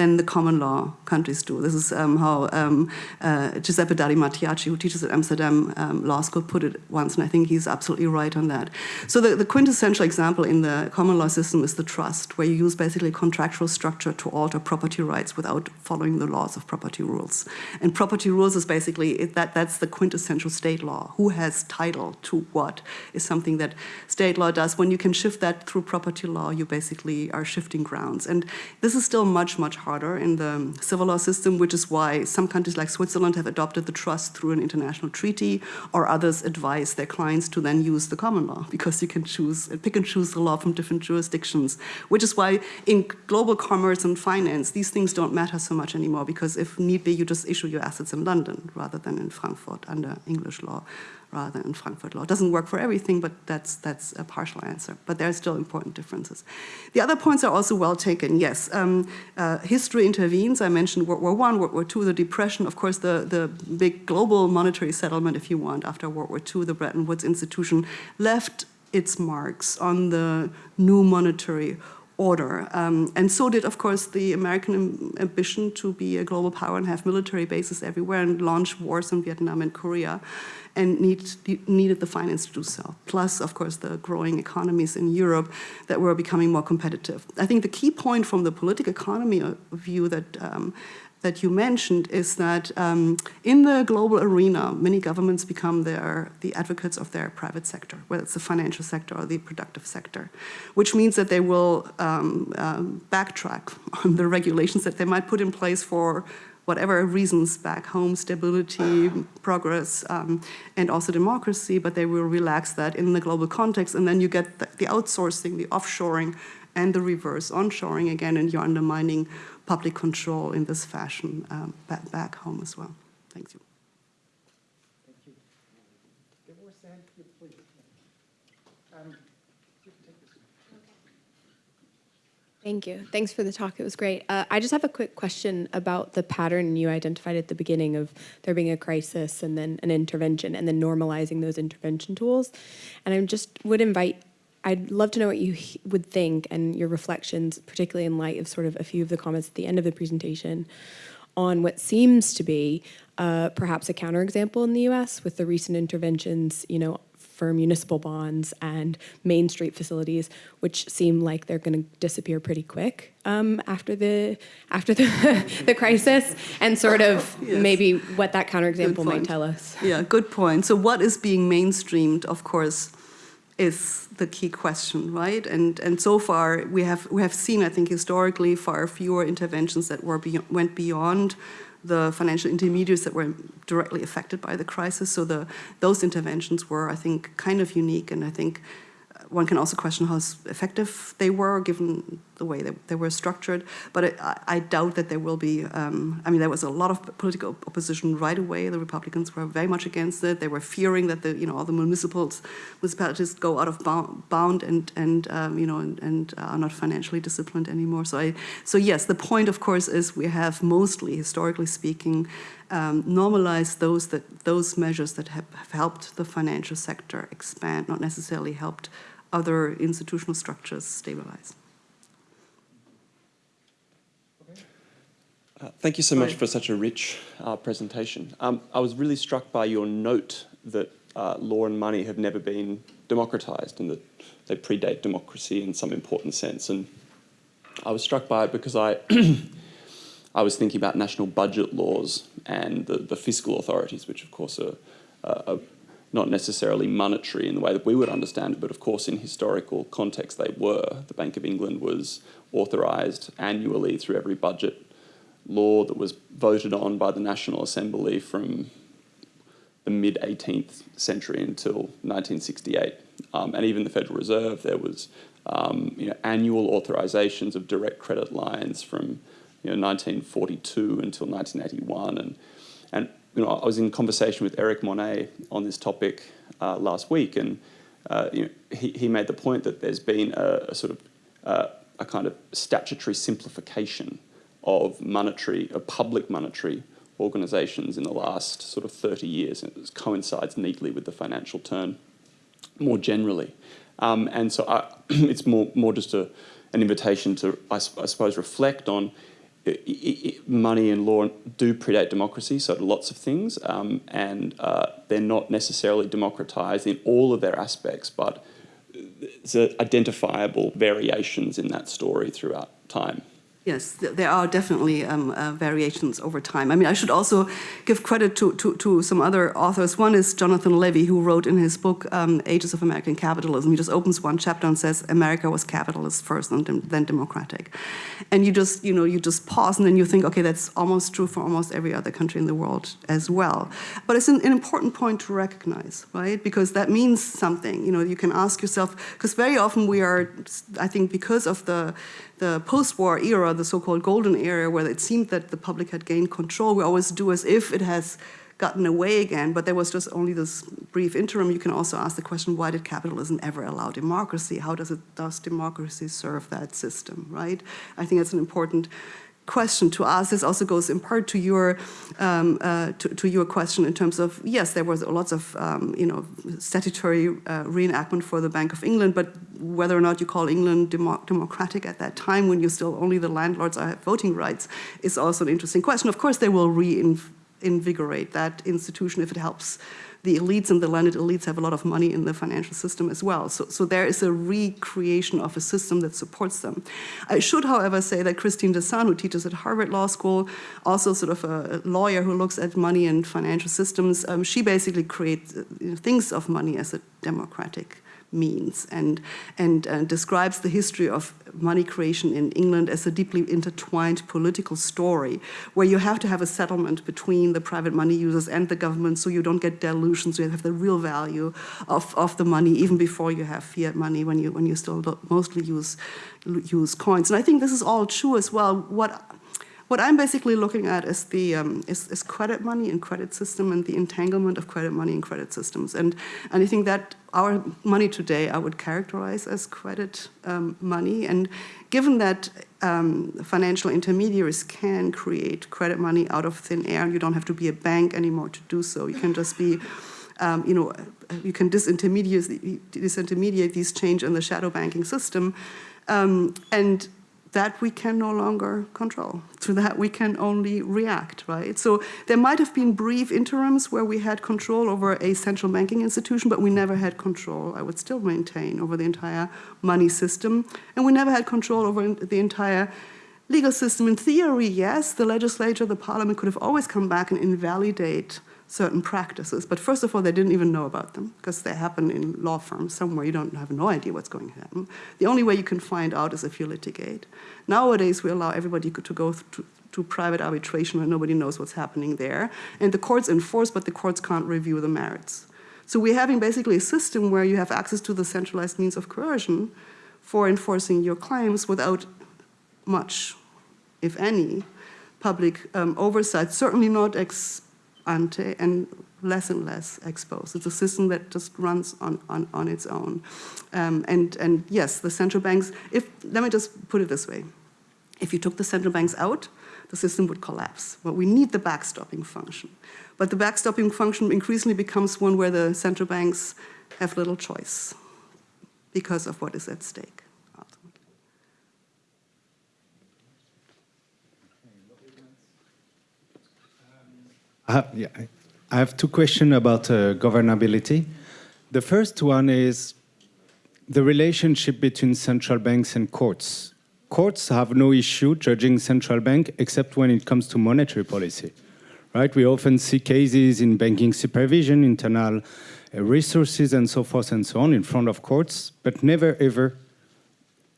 than the common law countries do. This is um, how um, uh, Giuseppe Dari Mattiacci, who teaches at Amsterdam um, Law School, put it once, and I think he's absolutely right on that. So the, the, quintessential example in the common law system is the trust, where you use basically contractual structure to alter property rights without following the laws of property rules. And property rules is basically that that's the quintessential state law. Who has title to what is something that state law does. When you can shift that through property law, you basically are shifting grounds. And this is still much, much harder in the civil law system, which is why some countries like Switzerland have adopted the trust through an international treaty, or others advise their clients to then use the common law, because you can choose, pick and choose the law from different jurisdictions, which is why in global commerce and finance, these things don't matter so much anymore, because if need be, you just issue your assets in London rather than in Frankfurt under English law rather than Frankfurt law. It doesn't work for everything, but that's, that's a partial answer. But there are still important differences. The other points are also well taken. Yes, um, uh, history intervenes. I mentioned World War I, World War II, the Depression, of course, the, the big global monetary settlement, if you want, after World War II, the Bretton Woods institution left its marks on the new monetary order. Um, and so did, of course, the American ambition to be a global power and have military bases everywhere and launch wars in Vietnam and Korea and need, needed the finance to do so. Plus, of course, the growing economies in Europe that were becoming more competitive. I think the key point from the political economy view that um, that you mentioned is that um, in the global arena, many governments become their, the advocates of their private sector, whether it's the financial sector or the productive sector, which means that they will um, um, backtrack on the regulations that they might put in place for whatever reasons back home, stability, progress, um, and also democracy, but they will relax that in the global context, and then you get the, the outsourcing, the offshoring, and the reverse onshoring again, and you're undermining public control in this fashion um, back, back home as well. Thank you. Thank you. please. Um, Thank you. Thanks for the talk. It was great. Uh, I just have a quick question about the pattern you identified at the beginning of there being a crisis and then an intervention and then normalizing those intervention tools. And I just would invite I'd love to know what you would think and your reflections, particularly in light of sort of a few of the comments at the end of the presentation on what seems to be uh, perhaps a counterexample in the US with the recent interventions, you know, for municipal bonds and Main Street facilities, which seem like they're going to disappear pretty quick um, after the after the, the crisis, and sort of yes. maybe what that counterexample might tell us. Yeah, good point. So what is being mainstreamed, of course, is the key question, right? And and so far we have we have seen, I think, historically far fewer interventions that were be, went beyond the financial intermediaries that were directly affected by the crisis. So the those interventions were, I think, kind of unique, and I think uh, one can also question how effective they were given the way they, they were structured. But I, I doubt that there will be, um, I mean, there was a lot of political opposition right away. The Republicans were very much against it. They were fearing that the, you know, all the municipals, municipalities go out of bound and, and um, you know, and, and, are not financially disciplined anymore. So, I, so yes, the point, of course, is we have mostly, historically speaking, um, normalize those that those measures that have, have helped the financial sector expand, not necessarily helped other institutional structures stabilize. Uh, thank you so much for such a rich uh, presentation. Um, I was really struck by your note that uh, law and money have never been democratized and that they predate democracy in some important sense. And I was struck by it because I, I was thinking about national budget laws and the, the fiscal authorities, which of course are, are not necessarily monetary in the way that we would understand it, but of course in historical context they were. The Bank of England was authorised annually through every budget law that was voted on by the National Assembly from the mid 18th century until 1968. Um, and even the Federal Reserve, there was um, you know, annual authorizations of direct credit lines from you know, 1942 until 1981. And, and you know, I was in conversation with Eric Monnet on this topic uh, last week, and uh, you know, he, he made the point that there's been a, a sort of uh, a kind of statutory simplification of monetary, of public monetary organisations in the last sort of 30 years, and it coincides neatly with the financial turn more generally. Um, and so I, it's more, more just a, an invitation to, I, I suppose, reflect on it, it, money and law do predate democracy, so lots of things, um, and uh, they're not necessarily democratised in all of their aspects, but there's identifiable variations in that story throughout time. Yes, there are definitely um, uh, variations over time. I mean, I should also give credit to, to, to, some other authors. One is Jonathan Levy, who wrote in his book, um, Ages of American Capitalism, he just opens one chapter and says, America was capitalist first and then democratic. And you just, you know, you just pause and then you think, okay, that's almost true for almost every other country in the world as well. But it's an, an important point to recognize, right? Because that means something. You know, you can ask yourself, because very often we are, I think because of the the post-war era, the so-called golden era, where it seemed that the public had gained control, we always do as if it has gotten away again, but there was just only this brief interim. You can also ask the question, why did capitalism ever allow democracy? How does, it, does democracy serve that system, right? I think that's an important question to ask. This also goes in part to your um, uh, to, to, your question in terms of yes, there was lots of um, you know statutory uh, reenactment for the Bank of England, but whether or not you call England demo democratic at that time, when you still only the landlords have voting rights, is also an interesting question. Of course, they will reinvigorate that institution if it helps the elites and the landed elites have a lot of money in the financial system as well. So, so there is a recreation of a system that supports them. I should, however, say that Christine Desan, who teaches at Harvard Law School, also sort of a lawyer who looks at money and financial systems, um, she basically creates, uh, thinks of money as a democratic means and, and uh, describes the history of money creation in England as a deeply intertwined political story where you have to have a settlement between the private money users and the government so you don't get dilution, so you have the real value of, of the money even before you have fiat money when you, when you still mostly use, use coins. And I think this is all true as well. What what I'm basically looking at is the um, is, is, credit money and credit system and the entanglement of credit money and credit systems. And, and I think that our money today I would characterize as credit um, money. And given that um, financial intermediaries can create credit money out of thin air, and you don't have to be a bank anymore to do so. You can just be um, you know, you can disintermediate, disintermediate these change in the shadow banking system. Um, and that we can no longer control. To that we can only react, right? So there might have been brief interims where we had control over a central banking institution, but we never had control, I would still maintain, over the entire money system. And we never had control over the entire legal system. In theory, yes, the legislature, the parliament could have always come back and invalidate certain practices. But first of all, they didn't even know about them because they happen in law firms somewhere. You don't have no idea what's going to happen. The only way you can find out is if you litigate. Nowadays, we allow everybody to go to, to private arbitration where nobody knows what's happening there. And the courts enforce, but the courts can't review the merits. So we're having basically a system where you have access to the centralized means of coercion for enforcing your claims without much, if any, public um, oversight, certainly not ex ante and less and less exposed. It's a system that just runs on, on, on its own. Um, and, and yes, the central banks, if, let me just put it this way. If you took the central banks out, the system would collapse. But we need the backstopping function. But the backstopping function increasingly becomes one where the central banks have little choice because of what is at stake. ultimately. I have, yeah, I- have two questions about uh, governability. The first one is the relationship between central banks and courts. Courts have no issue judging central bank except when it comes to monetary policy, right? We often see cases in banking supervision, internal uh, resources, and so forth and so on in front of courts, but never ever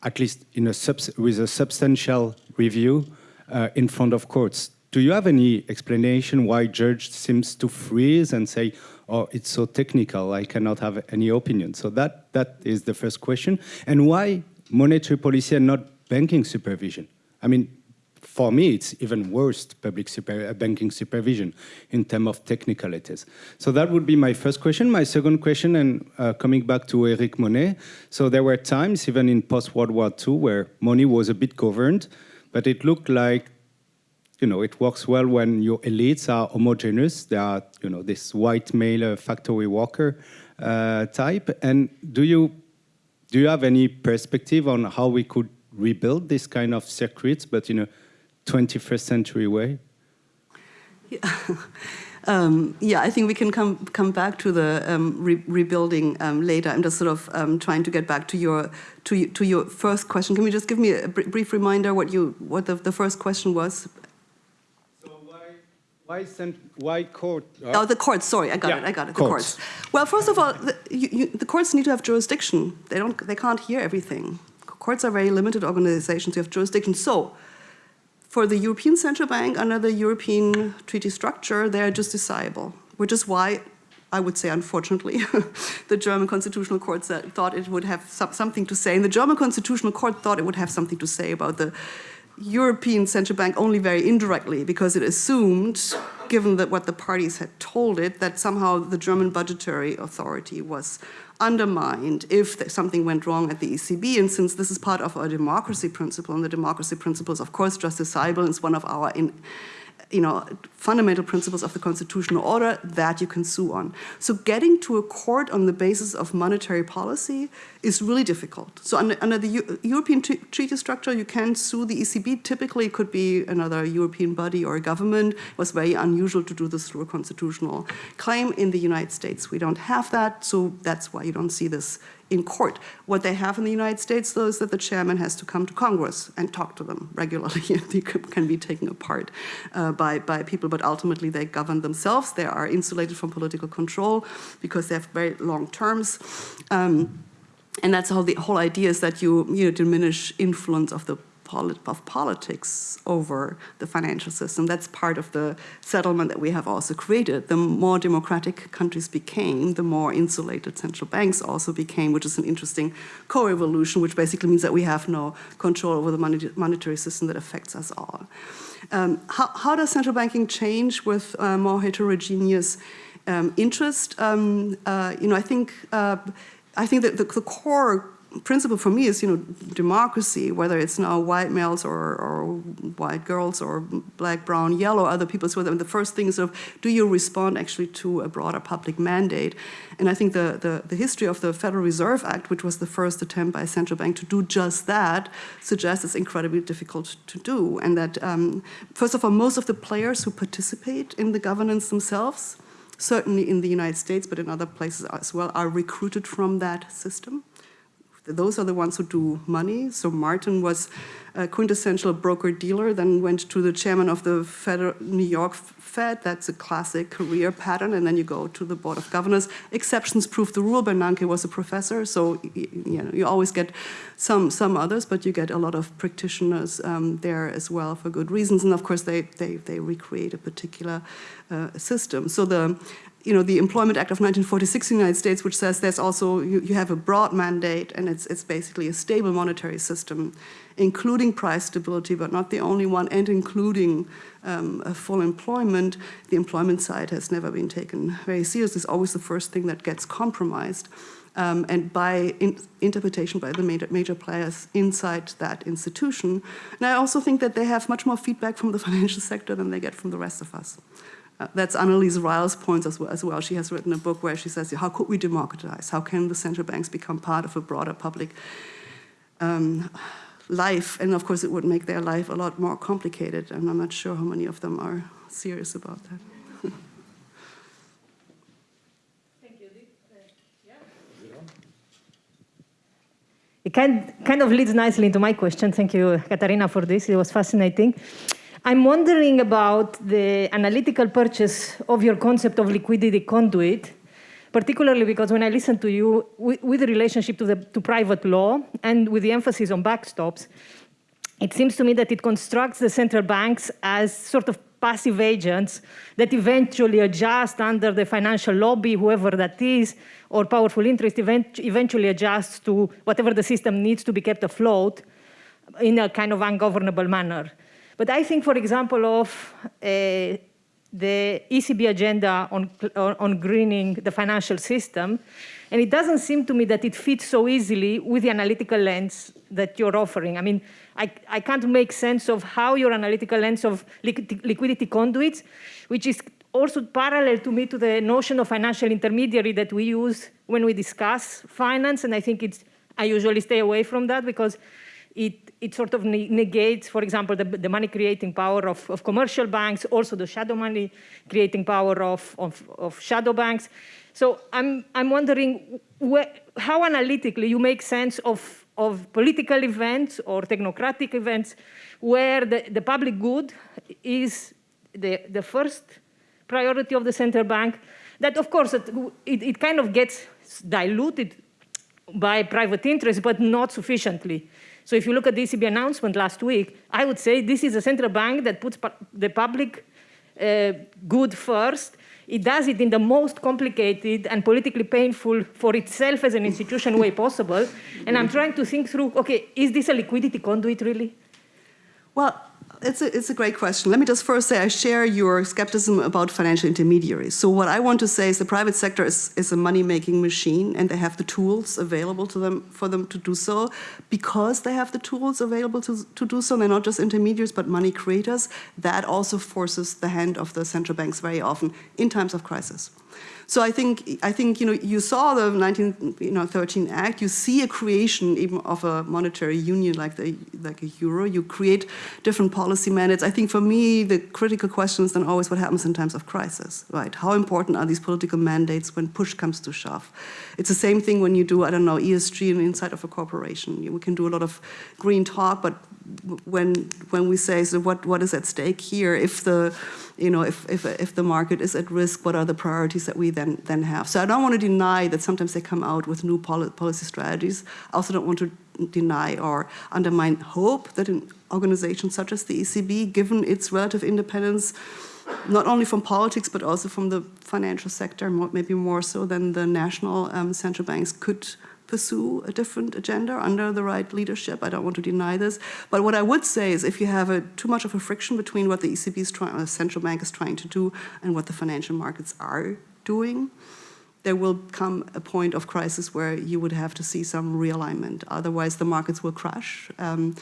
at least in a with a substantial review uh, in front of courts. Do you have any explanation why judge seems to freeze and say, "Oh, it's so technical, I cannot have any opinion"? So that that is the first question. And why monetary policy and not banking supervision? I mean, for me, it's even worse public super, uh, banking supervision in terms of technicalities. So that would be my first question. My second question, and uh, coming back to Eric Monnet, so there were times, even in post-World War II, where money was a bit governed, but it looked like, you know, it works well when your elites are homogeneous. They are, you know, this white male uh, factory worker uh, type. And do you do you have any perspective on how we could rebuild this kind of circuits, but in a 21st century way? Um, yeah, I think we can come come back to the um, re rebuilding um, later. I'm just sort of um, trying to get back to your to to your first question. Can you just give me a br brief reminder what you what the, the first question was? Why sent, why court? Uh? Oh, the courts. Sorry, I got Yeah, it. I got it. The courts. courts. Well, first of all, the, you, you, the courts need to have jurisdiction. They don't. They can't hear everything. Courts are very limited organizations. You have jurisdiction. So, for the European Central Bank under the European treaty structure, they are justiciable, which is why. I would say, unfortunately, the German Constitutional Court thought it would have something to say. And the German Constitutional Court thought it would have something to say about the European Central Bank only very indirectly because it assumed, given that what the parties had told it, that somehow the German budgetary authority was undermined if something went wrong at the ECB. And since this is part of our democracy principle, and the democracy principle is, of course, justiciable, it's one of our in, you know, fundamental principles of the constitutional order that you can sue on. So getting to a court on the basis of monetary policy is really difficult. So under, under the Eu- European treaty structure, you can sue the ECB. Typically, it could be another European body or a government. It was very unusual to do this through a constitutional claim. In the United States, we don't have that, so that's why you don't see this in court. What they have in the United States, though, is that the chairman has to come to Congress and talk to them regularly. they can be taken apart uh, by, by people, but ultimately they govern themselves. They are insulated from political control because they have very long terms. Um, and that's how the whole idea is that you, you know, diminish influence of the polit- of politics over the financial system. That's part of the settlement that we have also created. The more democratic countries became, the more insulated central banks also became, which is an interesting co-evolution, which basically means that we have no control over the money- monetary system that affects us all. Um, how, how does central banking change with uh, more heterogeneous um, interest? Um, uh, you know, I think uh, I think that the, the core principle for me is, you know, democracy, whether it's now white males or, or white girls or black, brown, yellow, other people. So the first thing is sort of, do you respond actually to a broader public mandate? And I think the, the, the history of the Federal Reserve Act, which was the first attempt by a central bank to do just that, suggests it's incredibly difficult to do. And that, um, first of all, most of the players who participate in the governance themselves, certainly in the United States, but in other places as well, are recruited from that system. Those are the ones who do money. So Martin was a quintessential broker dealer, then went to the chairman of the Federal New York Fed. That's a classic career pattern. And then you go to the board of governors. Exceptions prove the rule. Bernanke was a professor, so you know you always get some some others, but you get a lot of practitioners um, there as well for good reasons. And of course, they they they recreate a particular uh, system. So the you know, the Employment Act of 1946 in the United States, which says there's also, you, you have a broad mandate and it's, it's basically a stable monetary system, including price stability, but not the only one, and including um, full employment, the employment side has never been taken very seriously. It's always the first thing that gets compromised. Um, and by in interpretation by the major, major, players inside that institution. And I also think that they have much more feedback from the financial sector than they get from the rest of us. Uh, that's Annelise Riles' point as well, as well, She has written a book where she says, how could we democratize? How can the central banks become part of a broader public um, life? And of course, it would make their life a lot more complicated. And I'm not sure how many of them are serious about that. It kind, kind of leads nicely into my question. Thank you, Katharina, for this. It was fascinating. I'm wondering about the analytical purchase of your concept of liquidity conduit, particularly because when I listen to you with, with the relationship to, the, to private law and with the emphasis on backstops, it seems to me that it constructs the central banks as sort of passive agents that eventually adjust under the financial lobby, whoever that is, or powerful interest event eventually adjusts to whatever the system needs to be kept afloat in a kind of ungovernable manner. But I think, for example, of uh, the ECB agenda on, on greening the financial system, and it doesn't seem to me that it fits so easily with the analytical lens that you're offering. I mean, I, I can't make sense of how your analytical lens of liquidity conduits, which is also parallel to me to the notion of financial intermediary that we use when we discuss finance. And I think it's, I usually stay away from that because it, it sort of negates, for example, the, the money creating power of, of, commercial banks, also the shadow money creating power of, of, of shadow banks. So I'm, I'm wondering how analytically you make sense of, of political events or technocratic events where the, the public good is the, the first priority of the central bank, that of course it, it, it kind of gets diluted by private interest, but not sufficiently. So if you look at the ECB announcement last week, I would say this is a central bank that puts the public uh, good first. It does it in the most complicated and politically painful for itself as an institution way possible. And I'm trying to think through, okay, is this a liquidity conduit really? Well, it's a, it's a great question. Let me just first say I share your skepticism about financial intermediaries. So what I want to say is the private sector is, is a money-making machine and they have the tools available to them for them to do so. Because they have the tools available to, to do so, they're not just intermediaries but money creators, that also forces the hand of the central banks very often in times of crisis. So I think, I think you know, you saw the 1913 Act, you see a creation even of a monetary union like, the, like a euro, you create different policy mandates. I think for me, the critical question is then always what happens in times of crisis, right? How important are these political mandates when push comes to shove? It's the same thing when you do, I don't know, ESG inside of a corporation. We can do a lot of green talk, but when when we say so what what is at stake here? If the you know if if if the market is at risk what are the priorities that we then then have? So i don't want to deny that sometimes they come out with new policy strategies. I also don't want to deny or undermine hope that an organization such as the ecb given its relative independence not only from politics but also from the financial sector maybe more so than the national um, central banks could pursue a different agenda under the right leadership. I don't want to deny this. But what I would say is if you have a, too much of a friction between what the ECB is trying, the central bank is trying to do and what the financial markets are doing, there will come a point of crisis where you would have to see some realignment. Otherwise, the markets will crash. Um,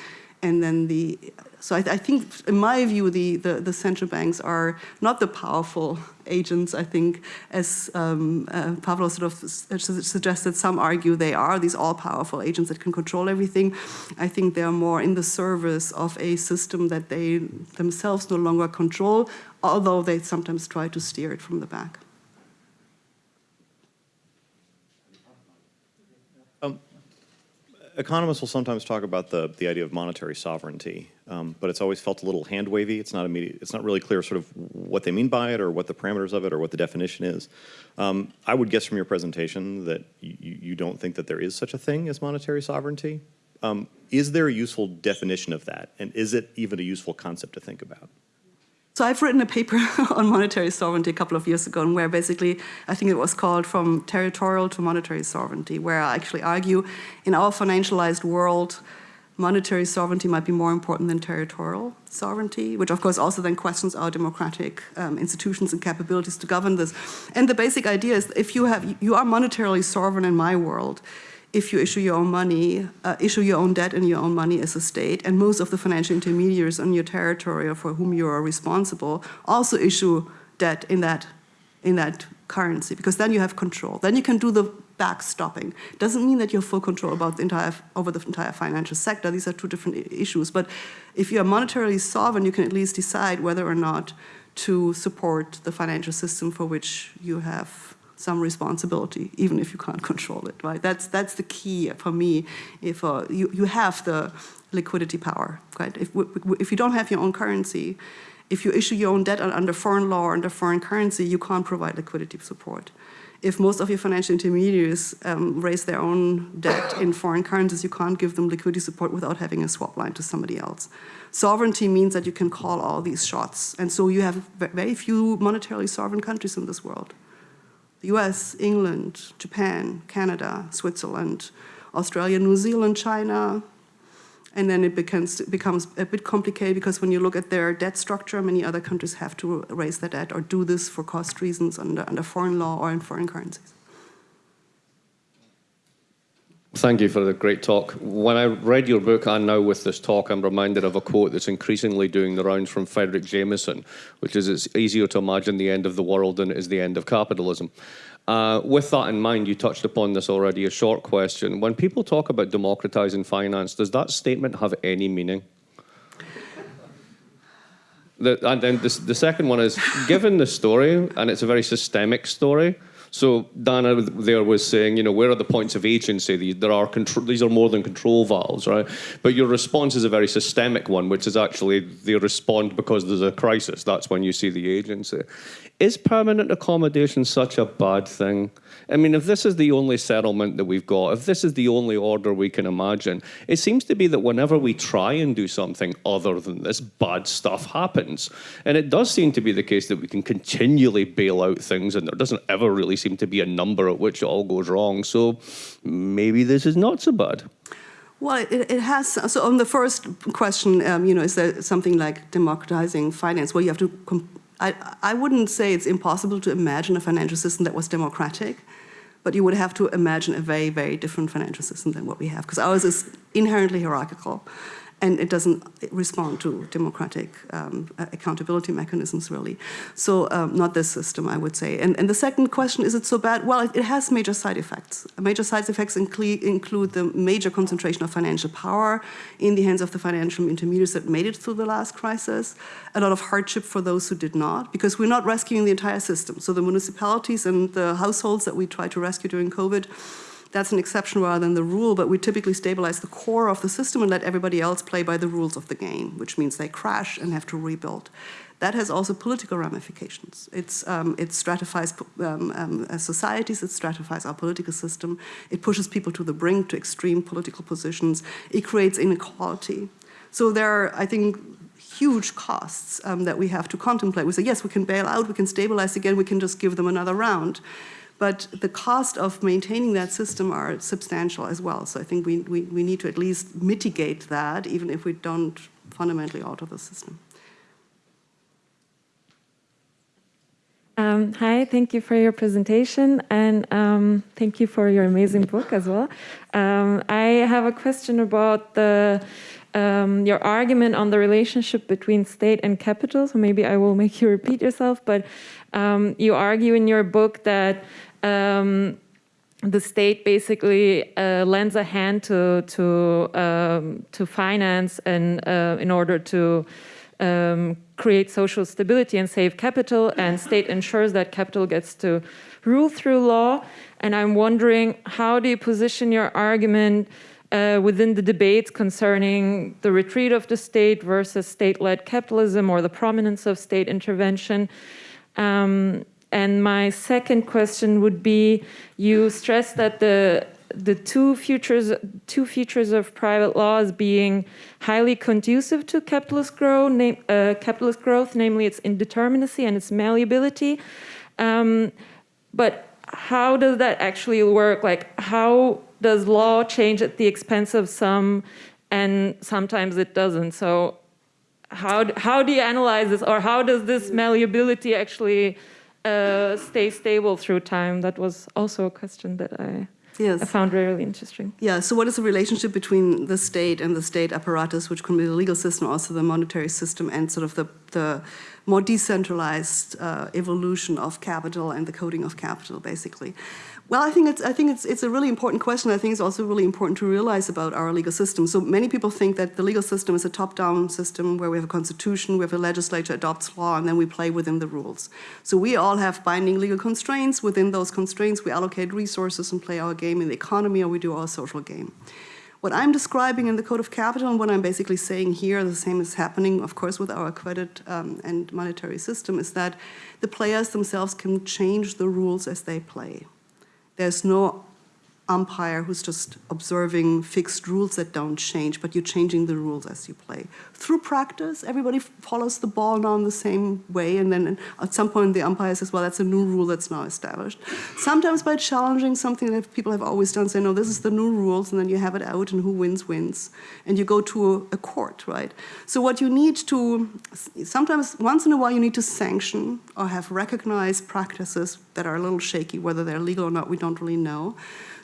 and then the, so I, I, think, in my view, the, the, the, central banks are not the powerful agents, I think, as um, uh, Pavlo sort of suggested, some argue they are, these all-powerful agents that can control everything. I think they're more in the service of a system that they themselves no longer control, although they sometimes try to steer it from the back. Economists will sometimes talk about the, the idea of monetary sovereignty, um, but it's always felt a little hand wavy. It's not immediate. It's not really clear sort of what they mean by it or what the parameters of it or what the definition is. Um, I would guess from your presentation that you, don't think that there is such a thing as monetary sovereignty. Um, is there a useful definition of that? And is it even a useful concept to think about? So I've written a paper on monetary sovereignty a couple of years ago, and where basically, I think it was called From Territorial to Monetary Sovereignty, where I actually argue in our financialized world, monetary sovereignty might be more important than territorial sovereignty, which of course also then questions our democratic um, institutions and capabilities to govern this. And the basic idea is if you have, you are monetarily sovereign in my world, if you issue your own money, uh, issue your own debt and your own money as a state, and most of the financial intermediaries on your territory or for whom you are responsible also issue debt in that, in that currency, because then you have control. Then you can do the backstopping. Doesn't mean that you have full control about the entire, over the entire financial sector. These are two different issues. But if you are monetarily sovereign, you can at least decide whether or not to support the financial system for which you have some responsibility, even if you can't control it, right? That's, that's the key for me. If uh, you, you have the liquidity power, right? If, if you don't have your own currency, if you issue your own debt under foreign law or under foreign currency, you can't provide liquidity support. If most of your financial intermediaries um, raise their own debt in foreign currencies, you can't give them liquidity support without having a swap line to somebody else. Sovereignty means that you can call all these shots. And so you have very few monetarily sovereign countries in this world the US, England, Japan, Canada, Switzerland, Australia, New Zealand, China, and then it becomes, becomes a bit complicated because when you look at their debt structure, many other countries have to raise their debt or do this for cost reasons under, under foreign law or in foreign currencies. Thank you for the great talk. When I read your book and now with this talk, I'm reminded of a quote that's increasingly doing the rounds from Fredric Jameson, which is it's easier to imagine the end of the world than it is the end of capitalism. Uh, with that in mind, you touched upon this already, a short question. When people talk about democratizing finance, does that statement have any meaning? The, and then the, the second one is, given the story, and it's a very systemic story, so Dana there was saying, you know, where are the points of agency? There are control, these are more than control valves, right? But your response is a very systemic one, which is actually they respond because there's a crisis. That's when you see the agency. Is permanent accommodation such a bad thing? I mean, if this is the only settlement that we've got, if this is the only order we can imagine, it seems to be that whenever we try and do something other than this, bad stuff happens. And it does seem to be the case that we can continually bail out things and there doesn't ever really seem to be a number at which it all goes wrong. So maybe this is not so bad. Well, it, it, has, so on the first question, um, you know, is there something like democratizing finance? Well, you have to, I, I wouldn't say it's impossible to imagine a financial system that was democratic but you would have to imagine a very, very different financial system than what we have, because ours is inherently hierarchical and it doesn't respond to democratic um, accountability mechanisms, really. So um, not this system, I would say. And, and, the second question, is it so bad? Well, it, it has major side effects. Major side effects include, include the major concentration of financial power in the hands of the financial intermediaries that made it through the last crisis, a lot of hardship for those who did not, because we're not rescuing the entire system. So the municipalities and the households that we tried to rescue during COVID that's an exception rather than the rule, but we typically stabilize the core of the system and let everybody else play by the rules of the game, which means they crash and have to rebuild. That has also political ramifications. It's, um, it stratifies um, um, societies, it stratifies our political system, it pushes people to the brink, to extreme political positions, it creates inequality. So there are, I think, huge costs um, that we have to contemplate. We say, yes, we can bail out, we can stabilize again, we can just give them another round but the cost of maintaining that system are substantial as well. So I think we, we, we need to at least mitigate that, even if we don't fundamentally alter the system. Um, hi, thank you for your presentation and um, thank you for your amazing book as well. Um, I have a question about the um, your argument on the relationship between state and capital. So maybe I will make you repeat yourself, but um, you argue in your book that um, the state basically uh, lends a hand to to um, to finance and uh, in order to um, create social stability and save capital, and state ensures that capital gets to rule through law. And I'm wondering, how do you position your argument uh, within the debates concerning the retreat of the state versus state-led capitalism or the prominence of state intervention? Um, and my second question would be, you stress that the the two features two features of private laws being highly conducive to capitalist growth, uh, capitalist growth, namely its indeterminacy and its malleability. Um, but how does that actually work? Like, how does law change at the expense of some and sometimes it doesn't. So how, how do you analyze this or how does this malleability actually uh, stay stable through time? That was also a question that I, Yes. I found really interesting. Yeah, so what is the relationship between the state and the state apparatus, which can be the legal system, also the monetary system, and sort of the, the more decentralized uh, evolution of capital and the coding of capital, basically? Well, I think it's I think it's it's a really important question. I think it's also really important to realize about our legal system. So many people think that the legal system is a top-down system where we have a constitution, we have a legislature adopts law, and then we play within the rules. So we all have binding legal constraints. Within those constraints, we allocate resources and play our game in the economy, or we do our social game. What I'm describing in the Code of Capital and what I'm basically saying here, the same is happening, of course, with our credit um, and monetary system, is that the players themselves can change the rules as they play. There's no umpire who's just observing fixed rules that don't change, but you're changing the rules as you play. Through practice, everybody follows the ball now in the same way, and then at some point the umpire says, well, that's a new rule that's now established. Sometimes by challenging something that people have always done, say, no, this is the new rules, and then you have it out, and who wins, wins. And you go to a, a court, right? So what you need to, sometimes, once in a while, you need to sanction or have recognized practices that are a little shaky, whether they're legal or not, we don't really know.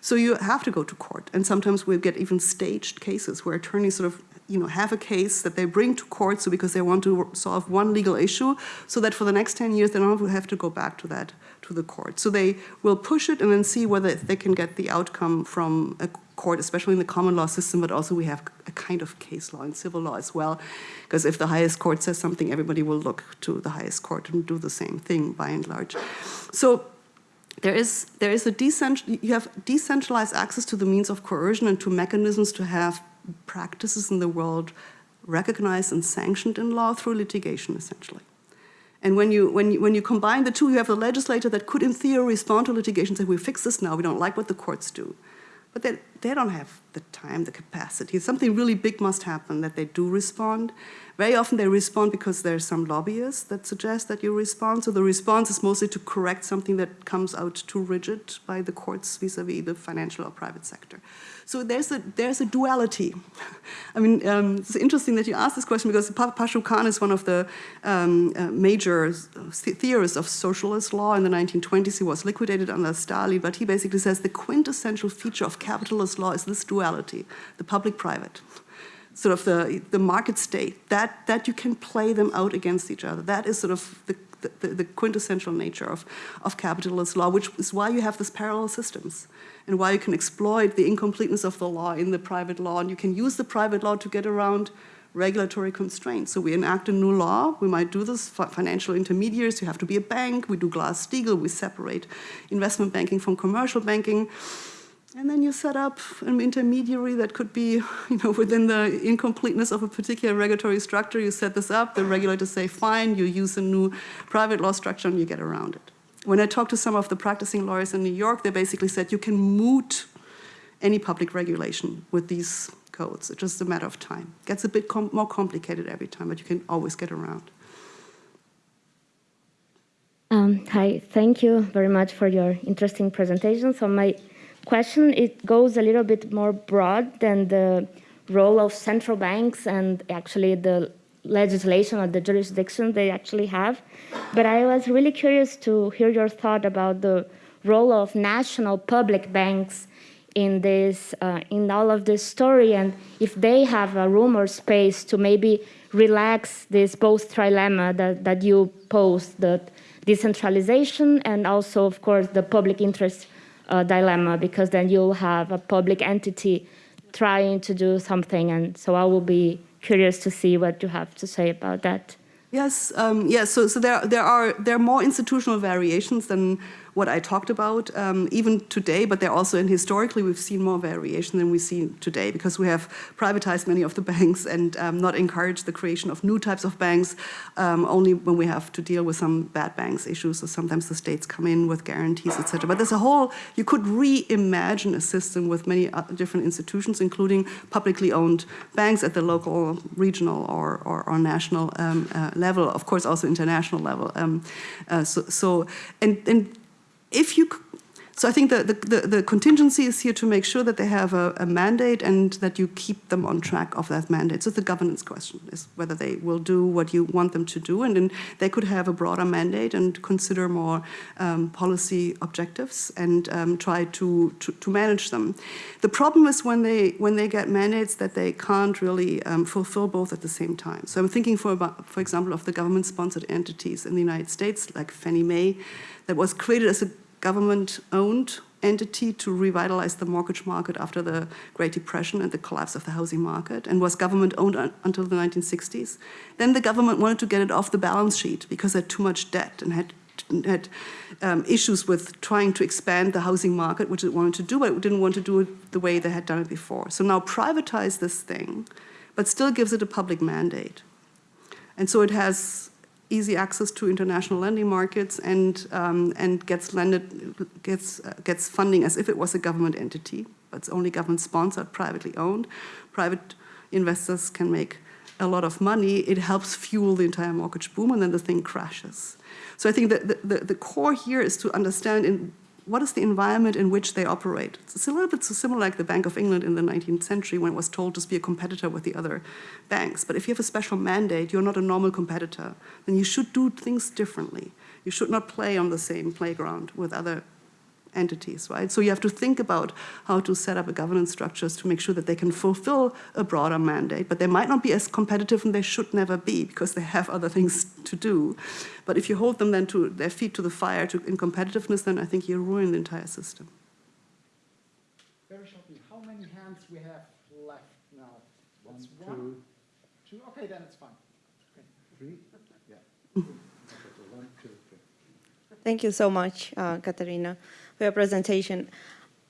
So you have to go to court. And sometimes we get even staged cases where attorneys sort of you know, have a case that they bring to court so because they want to solve one legal issue so that for the next 10 years they don't have to go back to that, to the court. So they will push it and then see whether they can get the outcome from a court, especially in the common law system, but also we have a kind of case law in civil law as well. Because if the highest court says something, everybody will look to the highest court and do the same thing by and large. So there is, there is a decentral, you have decentralized access to the means of coercion and to mechanisms to have practices in the world recognized and sanctioned in law through litigation, essentially. And when you, when, you, when you combine the two, you have a legislator that could, in theory, respond to litigation and say, we fix this now, we don't like what the courts do. But they, they don't have the time, the capacity. Something really big must happen that they do respond. Very often they respond because there's some lobbyists that suggest that you respond. So the response is mostly to correct something that comes out too rigid by the courts vis-a-vis -vis the financial or private sector. So there's a, there's a duality. I mean, um, it's interesting that you asked this question because Pashukanis is one of the um, uh, major theorists of socialist law in the 1920s. He was liquidated under Stalin, but he basically says the quintessential feature of law is this duality, the public-private sort of the, the market state, that, that you can play them out against each other. That is sort of the, the, the, quintessential nature of, of capitalist law, which is why you have these parallel systems and why you can exploit the incompleteness of the law in the private law, and you can use the private law to get around regulatory constraints. So we enact a new law, we might do this for financial intermediaries, you have to be a bank, we do Glass-Steagall, we separate investment banking from commercial banking. And then you set up an intermediary that could be, you know, within the incompleteness of a particular regulatory structure. You set this up, the regulators say, fine, you use a new private law structure and you get around it. When I talked to some of the practicing lawyers in New York, they basically said you can moot any public regulation with these codes. It's just a matter of time. It gets a bit com more complicated every time, but you can always get around. Um, hi, thank you very much for your interesting presentation. So my question, it goes a little bit more broad than the role of central banks and actually the legislation or the jurisdiction they actually have. But I was really curious to hear your thought about the role of national public banks in this, uh, in all of this story, and if they have a room or space to maybe relax this both trilemma that, that you posed, the decentralization and also, of course, the public interest uh, dilemma because then you'll have a public entity trying to do something. And so I will be curious to see what you have to say about that. Yes, um, yes. So, so there, there are there are more institutional variations than what I talked about, um, even today, but they're also, and historically, we've seen more variation than we see today because we have privatized many of the banks and um, not encouraged the creation of new types of banks, um, only when we have to deal with some bad banks issues. So sometimes the states come in with guarantees, etc. But there's a whole, you could reimagine a system with many different institutions, including publicly owned banks at the local, regional, or, or, or national um, uh, level, of course, also international level. Um, uh, so, so, and, and if you, so I think the, the, the, contingency is here to make sure that they have a, a, mandate and that you keep them on track of that mandate. So the governance question is whether they will do what you want them to do, and then they could have a broader mandate and consider more um, policy objectives and um, try to, to, to, manage them. The problem is when they when they get mandates that they can't really um, fulfill both at the same time. So I'm thinking for about, for example of the government-sponsored entities in the United States like Fannie Mae, that was created as a government-owned entity to revitalize the mortgage market after the Great Depression and the collapse of the housing market and was government-owned until the 1960s. Then the government wanted to get it off the balance sheet because it had too much debt and had had um, issues with trying to expand the housing market, which it wanted to do, but it didn't want to do it the way they had done it before. So now privatize this thing, but still gives it a public mandate. And so it has easy access to international lending markets and, um, and gets, lended, gets, uh, gets funding as if it was a government entity, but it's only government sponsored, privately owned. Private investors can make a lot of money. It helps fuel the entire mortgage boom and then the thing crashes. So I think that the, the, the core here is to understand in what is the environment in which they operate? It's a little bit so similar like the Bank of England in the 19th century when it was told to be a competitor with the other banks. But if you have a special mandate, you're not a normal competitor, then you should do things differently. You should not play on the same playground with other entities, right? So you have to think about how to set up a governance structures to make sure that they can fulfill a broader mandate, but they might not be as competitive and they should never be because they have other things to do. But if you hold them then to their feet to the fire to, in competitiveness, then I think you ruin the entire system. Very shortly, how many hands we have left now? One, two, two. Okay, then it's fine. Okay. Three? Yeah. Thank you so much, uh, Katharina for your presentation.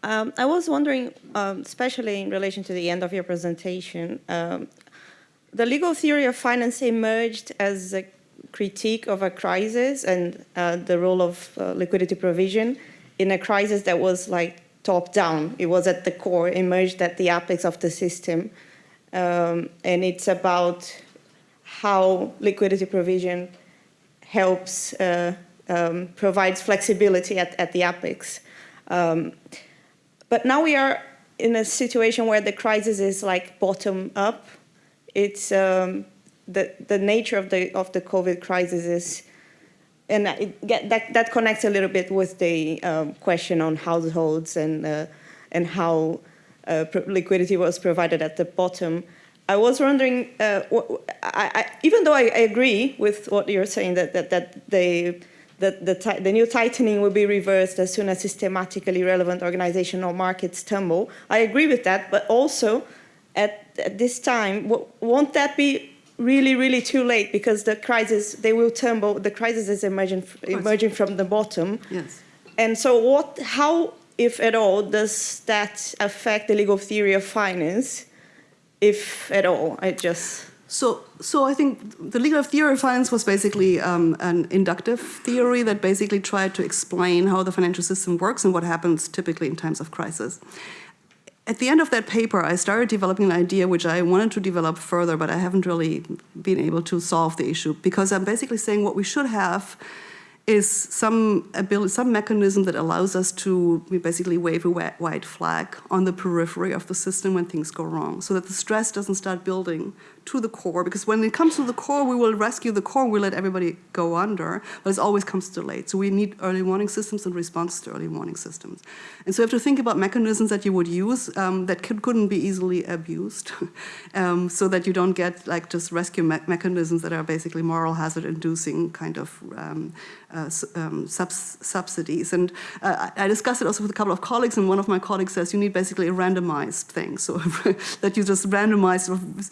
Um, I was wondering, um, especially in relation to the end of your presentation, um, the legal theory of finance emerged as a critique of a crisis and uh, the role of uh, liquidity provision in a crisis that was like top down. It was at the core, emerged at the apex of the system. Um, and it's about how liquidity provision helps uh, um, provides flexibility at, at the apex. Um, but now we are in a situation where the crisis is like bottom up. It's um, the, the nature of the, of the COVID crisis is, and it, that, that connects a little bit with the um, question on households and, uh, and how uh, liquidity was provided at the bottom. I was wondering, uh, I, I, even though I, I, agree with what you're saying, that, that, that they, that the, the, new tightening will be reversed as soon as systematically relevant organizational markets tumble. I agree with that, but also at, at this time, won't that be really, really too late because the crisis, they will tumble, the crisis is emerging, emerging from the bottom. Yes. And so what, how, if at all, does that affect the legal theory of finance, if at all? I just... So, so I think the legal theory of finance was basically um, an inductive theory that basically tried to explain how the financial system works and what happens typically in times of crisis. At the end of that paper, I started developing an idea which I wanted to develop further, but I haven't really been able to solve the issue because I'm basically saying what we should have is some ability, some mechanism that allows us to basically wave a white flag on the periphery of the system when things go wrong, so that the stress doesn't start building to the core. Because when it comes to the core, we will rescue the core, we let everybody go under, but it always comes too late. So we need early warning systems and responses to early warning systems. And so you have to think about mechanisms that you would use um, that could, not be easily abused, um, so that you don't get like just rescue me mechanisms that are basically moral hazard inducing kind of um, uh, um, subs subsidies. And uh, I discussed it also with a couple of colleagues, and one of my colleagues says you need basically a randomized thing, so that you just randomize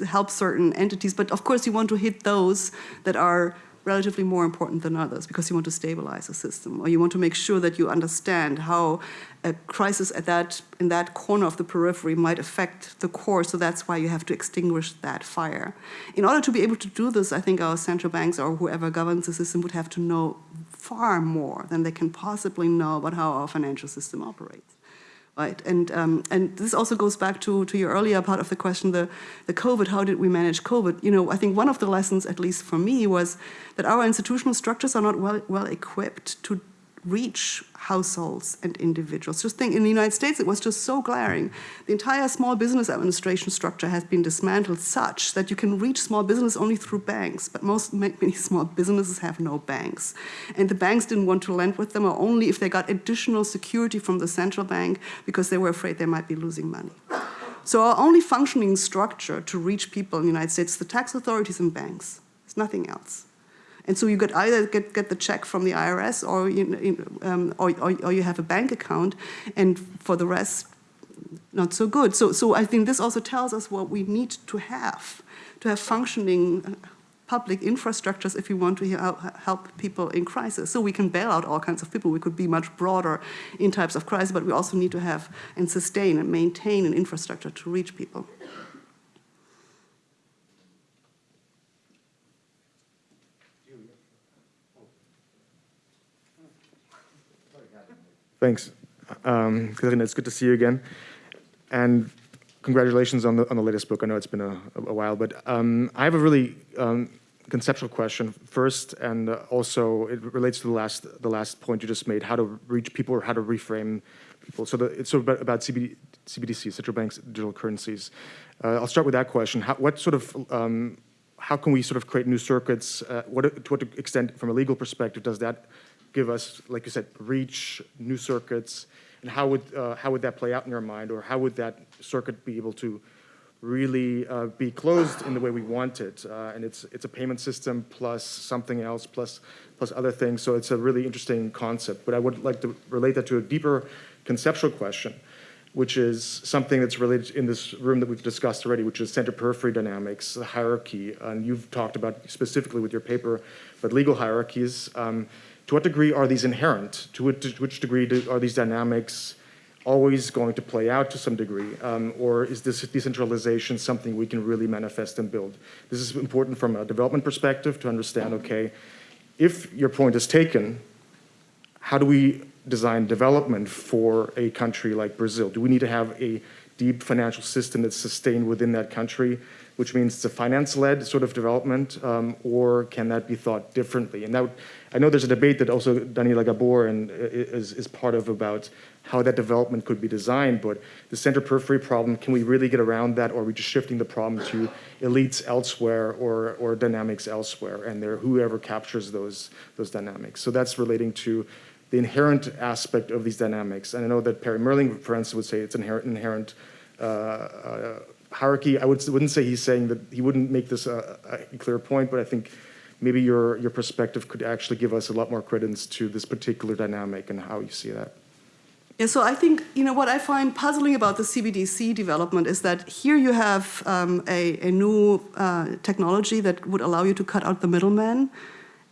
help certain entities. But of course, you want to hit those that are relatively more important than others because you want to stabilize the system or you want to make sure that you understand how a crisis at that, in that corner of the periphery might affect the core, so that's why you have to extinguish that fire. In order to be able to do this, I think our central banks or whoever governs the system would have to know far more than they can possibly know about how our financial system operates. Right, and um, and this also goes back to to your earlier part of the question, the the COVID. How did we manage COVID? You know, I think one of the lessons, at least for me, was that our institutional structures are not well well equipped to reach households and individuals. Just think, in the United States, it was just so glaring. The entire small business administration structure has been dismantled such that you can reach small business only through banks, but most, many small businesses have no banks. And the banks didn't want to lend with them, or only if they got additional security from the central bank because they were afraid they might be losing money. So our only functioning structure to reach people in the United States is the tax authorities and banks. It's nothing else. And so you could either get, get the check from the IRS or you, um, or, or, or, you have a bank account, and for the rest, not so good. So, so I think this also tells us what we need to have, to have functioning public infrastructures if we want to help people in crisis. So we can bail out all kinds of people. We could be much broader in types of crisis, but we also need to have and sustain and maintain an infrastructure to reach people. Thanks. Um, it's good to see you again. And congratulations on the, on the latest book. I know it's been a, a while, but um, I have a really um, conceptual question first, and also it relates to the last, the last point you just made, how to reach people or how to reframe people. So the, it's sort of about, about CBD, CBDC, central banks, digital currencies. Uh, I'll start with that question. How, what sort of, um, how can we sort of create new circuits? Uh, what, to what extent, from a legal perspective, does that give us, like you said, reach, new circuits, and how would, uh, how would that play out in your mind, or how would that circuit be able to really uh, be closed in the way we want it? Uh, and it's, it's a payment system plus something else, plus, plus other things, so it's a really interesting concept. But I would like to relate that to a deeper conceptual question, which is something that's related in this room that we've discussed already, which is center periphery dynamics, hierarchy, and you've talked about specifically with your paper, but legal hierarchies. Um, to what degree are these inherent? To which, degree do, are these dynamics always going to play out to some degree? Um, or is this decentralization something we can really manifest and build? This is important from a development perspective to understand, okay, if your point is taken, how do we design development for a country like Brazil? Do we need to have a deep financial system that's sustained within that country, which means it's a finance-led sort of development, um, or can that be thought differently? And that I know there's a debate that also Daniela Gabor and uh, is, is part of about how that development could be designed, but the center periphery problem, can we really get around that, or are we just shifting the problem to elites elsewhere or, or dynamics elsewhere, and there whoever captures those, those dynamics. So that's relating to the inherent aspect of these dynamics. And I know that Perry Mehrling, for instance, would say it's inherent, inherent uh, uh, hierarchy. I would, wouldn't say he's saying that he wouldn't make this a, a clear point, but I think maybe your, your perspective could actually give us a lot more credence to this particular dynamic and how you see that. Yeah, so I think, you know, what I find puzzling about the CBDC development is that here you have um, a, a, new uh, technology that would allow you to cut out the middleman,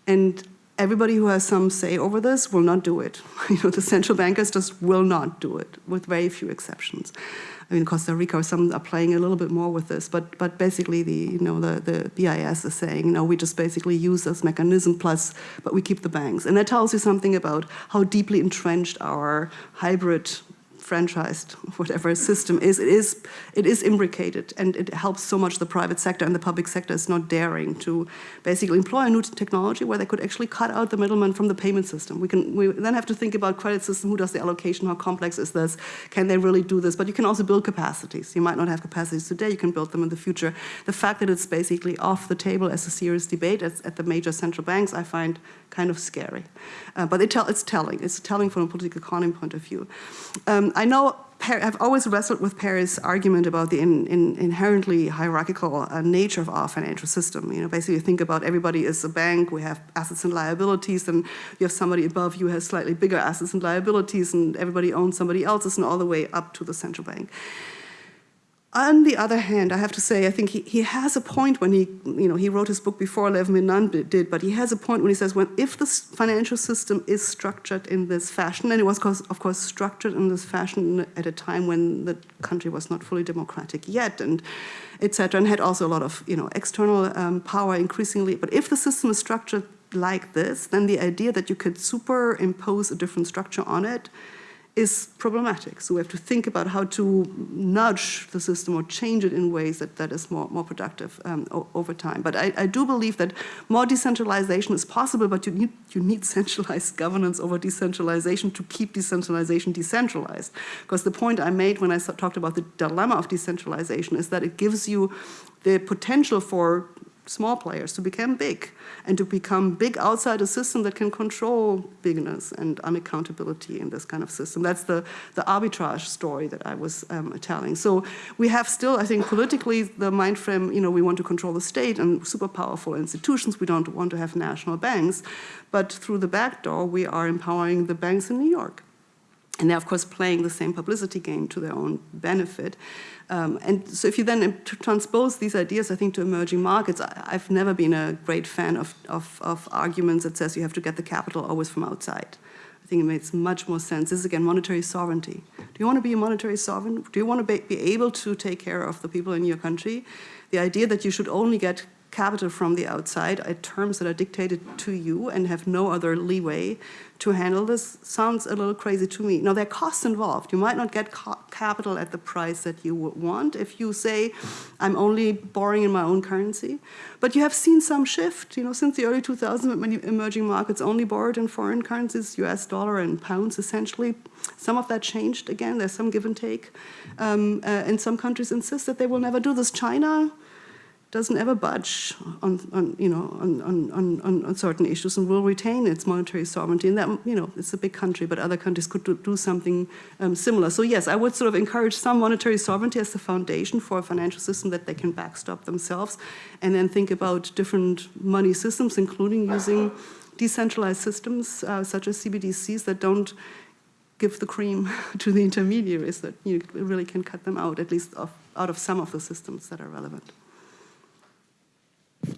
and everybody who has some say over this will not do it. You know, the central bankers just will not do it, with very few exceptions. I mean, Costa Rica, some are playing a little bit more with this, but but basically the you know the the BIS is saying you know we just basically use this mechanism plus, but we keep the banks, and that tells you something about how deeply entrenched our hybrid franchised, whatever system is, it is, it is imbricated and it helps so much the private sector and the public sector is not daring to basically employ a new technology where they could actually cut out the middleman from the payment system. We, can, we then have to think about credit system, who does the allocation, how complex is this, can they really do this? But you can also build capacities. You might not have capacities today, you can build them in the future. The fact that it's basically off the table as a serious debate at, at the major central banks, I find kind of scary. Uh, but it tell, it's telling. It's telling from a political economy point of view. Um, I know I've always wrestled with Perry's argument about the in, in inherently hierarchical uh, nature of our financial system. You know, basically, you think about everybody is a bank. We have assets and liabilities, and you have somebody above you has slightly bigger assets and liabilities, and everybody owns somebody else's, and all the way up to the central bank. On the other hand, I have to say, I think he, he has a point when he, you know, he wrote his book before Levin Nunn did, but he has a point when he says, when if the financial system is structured in this fashion, and it was, of course, structured in this fashion at a time when the country was not fully democratic yet, and etc., and had also a lot of, you know, external um, power increasingly. But if the system is structured like this, then the idea that you could superimpose a different structure on it is problematic. So we have to think about how to nudge the system or change it in ways that, that is more, more productive um, over time. But I, I, do believe that more decentralization is possible, but you need, you need centralized governance over decentralization to keep decentralization decentralized. Because the point I made when I talked about the dilemma of decentralization is that it gives you the potential for small players to become big and to become big outside a system that can control bigness and unaccountability in this kind of system. That's the, the arbitrage story that I was um, telling. So we have still, I think, politically, the mind frame, you know, we want to control the state and super powerful institutions. We don't want to have national banks. But through the back door, we are empowering the banks in New York. And they're, of course, playing the same publicity game to their own benefit. Um, and so if you then transpose these ideas, I think, to emerging markets, I, have never been a great fan of, of, of, arguments that says you have to get the capital always from outside. I think it makes much more sense. This is, again, monetary sovereignty. Do you want to be a monetary sovereign? Do you want to be, be able to take care of the people in your country? The idea that you should only get capital from the outside at terms that are dictated to you and have no other leeway to handle this sounds a little crazy to me. Now, there are costs involved. You might not get capital at the price that you would want if you say, I'm only borrowing in my own currency. But you have seen some shift. You know, since the early 2000s, many emerging markets only borrowed in foreign currencies, US dollar and pounds, essentially. Some of that changed again. There's some give and take. Um, uh, and some countries insist that they will never do this. China doesn't ever budge on, on you know, on, on, on, on, certain issues and will retain its monetary sovereignty. And that, you know, it's a big country, but other countries could do, do something um, similar. So yes, I would sort of encourage some monetary sovereignty as the foundation for a financial system that they can backstop themselves, and then think about different money systems, including using decentralized systems uh, such as CBDCs that don't give the cream to the intermediaries that you really can cut them out, at least of, out of some of the systems that are relevant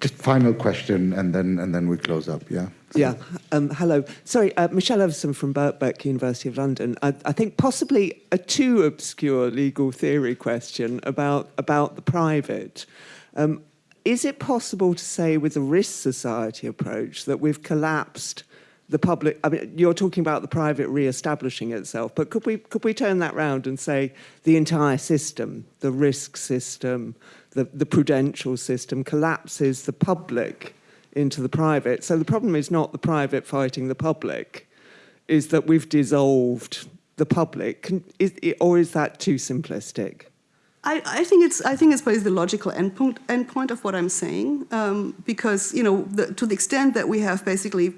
just final question, and then and then we close up. Yeah. So. Yeah. Um, hello. Sorry, uh, Michelle Everson from Birkbeck, University of London. I, I, think possibly a too obscure legal theory question about about the private. Um, is it possible to say, with the risk society approach, that we've collapsed? the public, I mean, you're talking about the private re-establishing itself, but could we, could we turn that round and say the entire system, the risk system, the, the prudential system collapses the public into the private. So the problem is not the private fighting the public, is that we've dissolved the public. Is, or is that too simplistic? I, I, think it's I think it's probably the logical endpoint endpoint of what I'm saying um, because you know the, to the extent that we have basically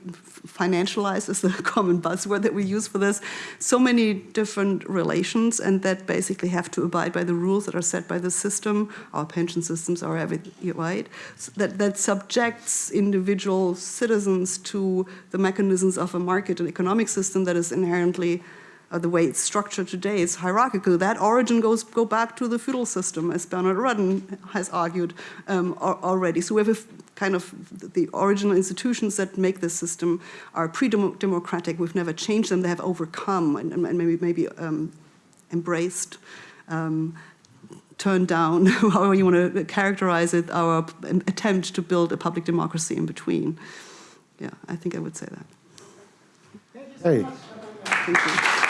financialized is the common buzzword that we use for this so many different relations and that basically have to abide by the rules that are set by the system our pension systems are everything right so that that subjects individual citizens to the mechanisms of a market and economic system that is inherently uh, the way it's structured today is hierarchical. That origin goes go back to the feudal system, as Bernard Rudden has argued um, already. So we have a kind of the original institutions that make this system are pre-democratic. We've never changed them. They have overcome and, and maybe maybe um, embraced. Um, turned down, however you want to characterize it, our attempt to build a public democracy in between. Yeah, I think I would say that. Hey. Thank you.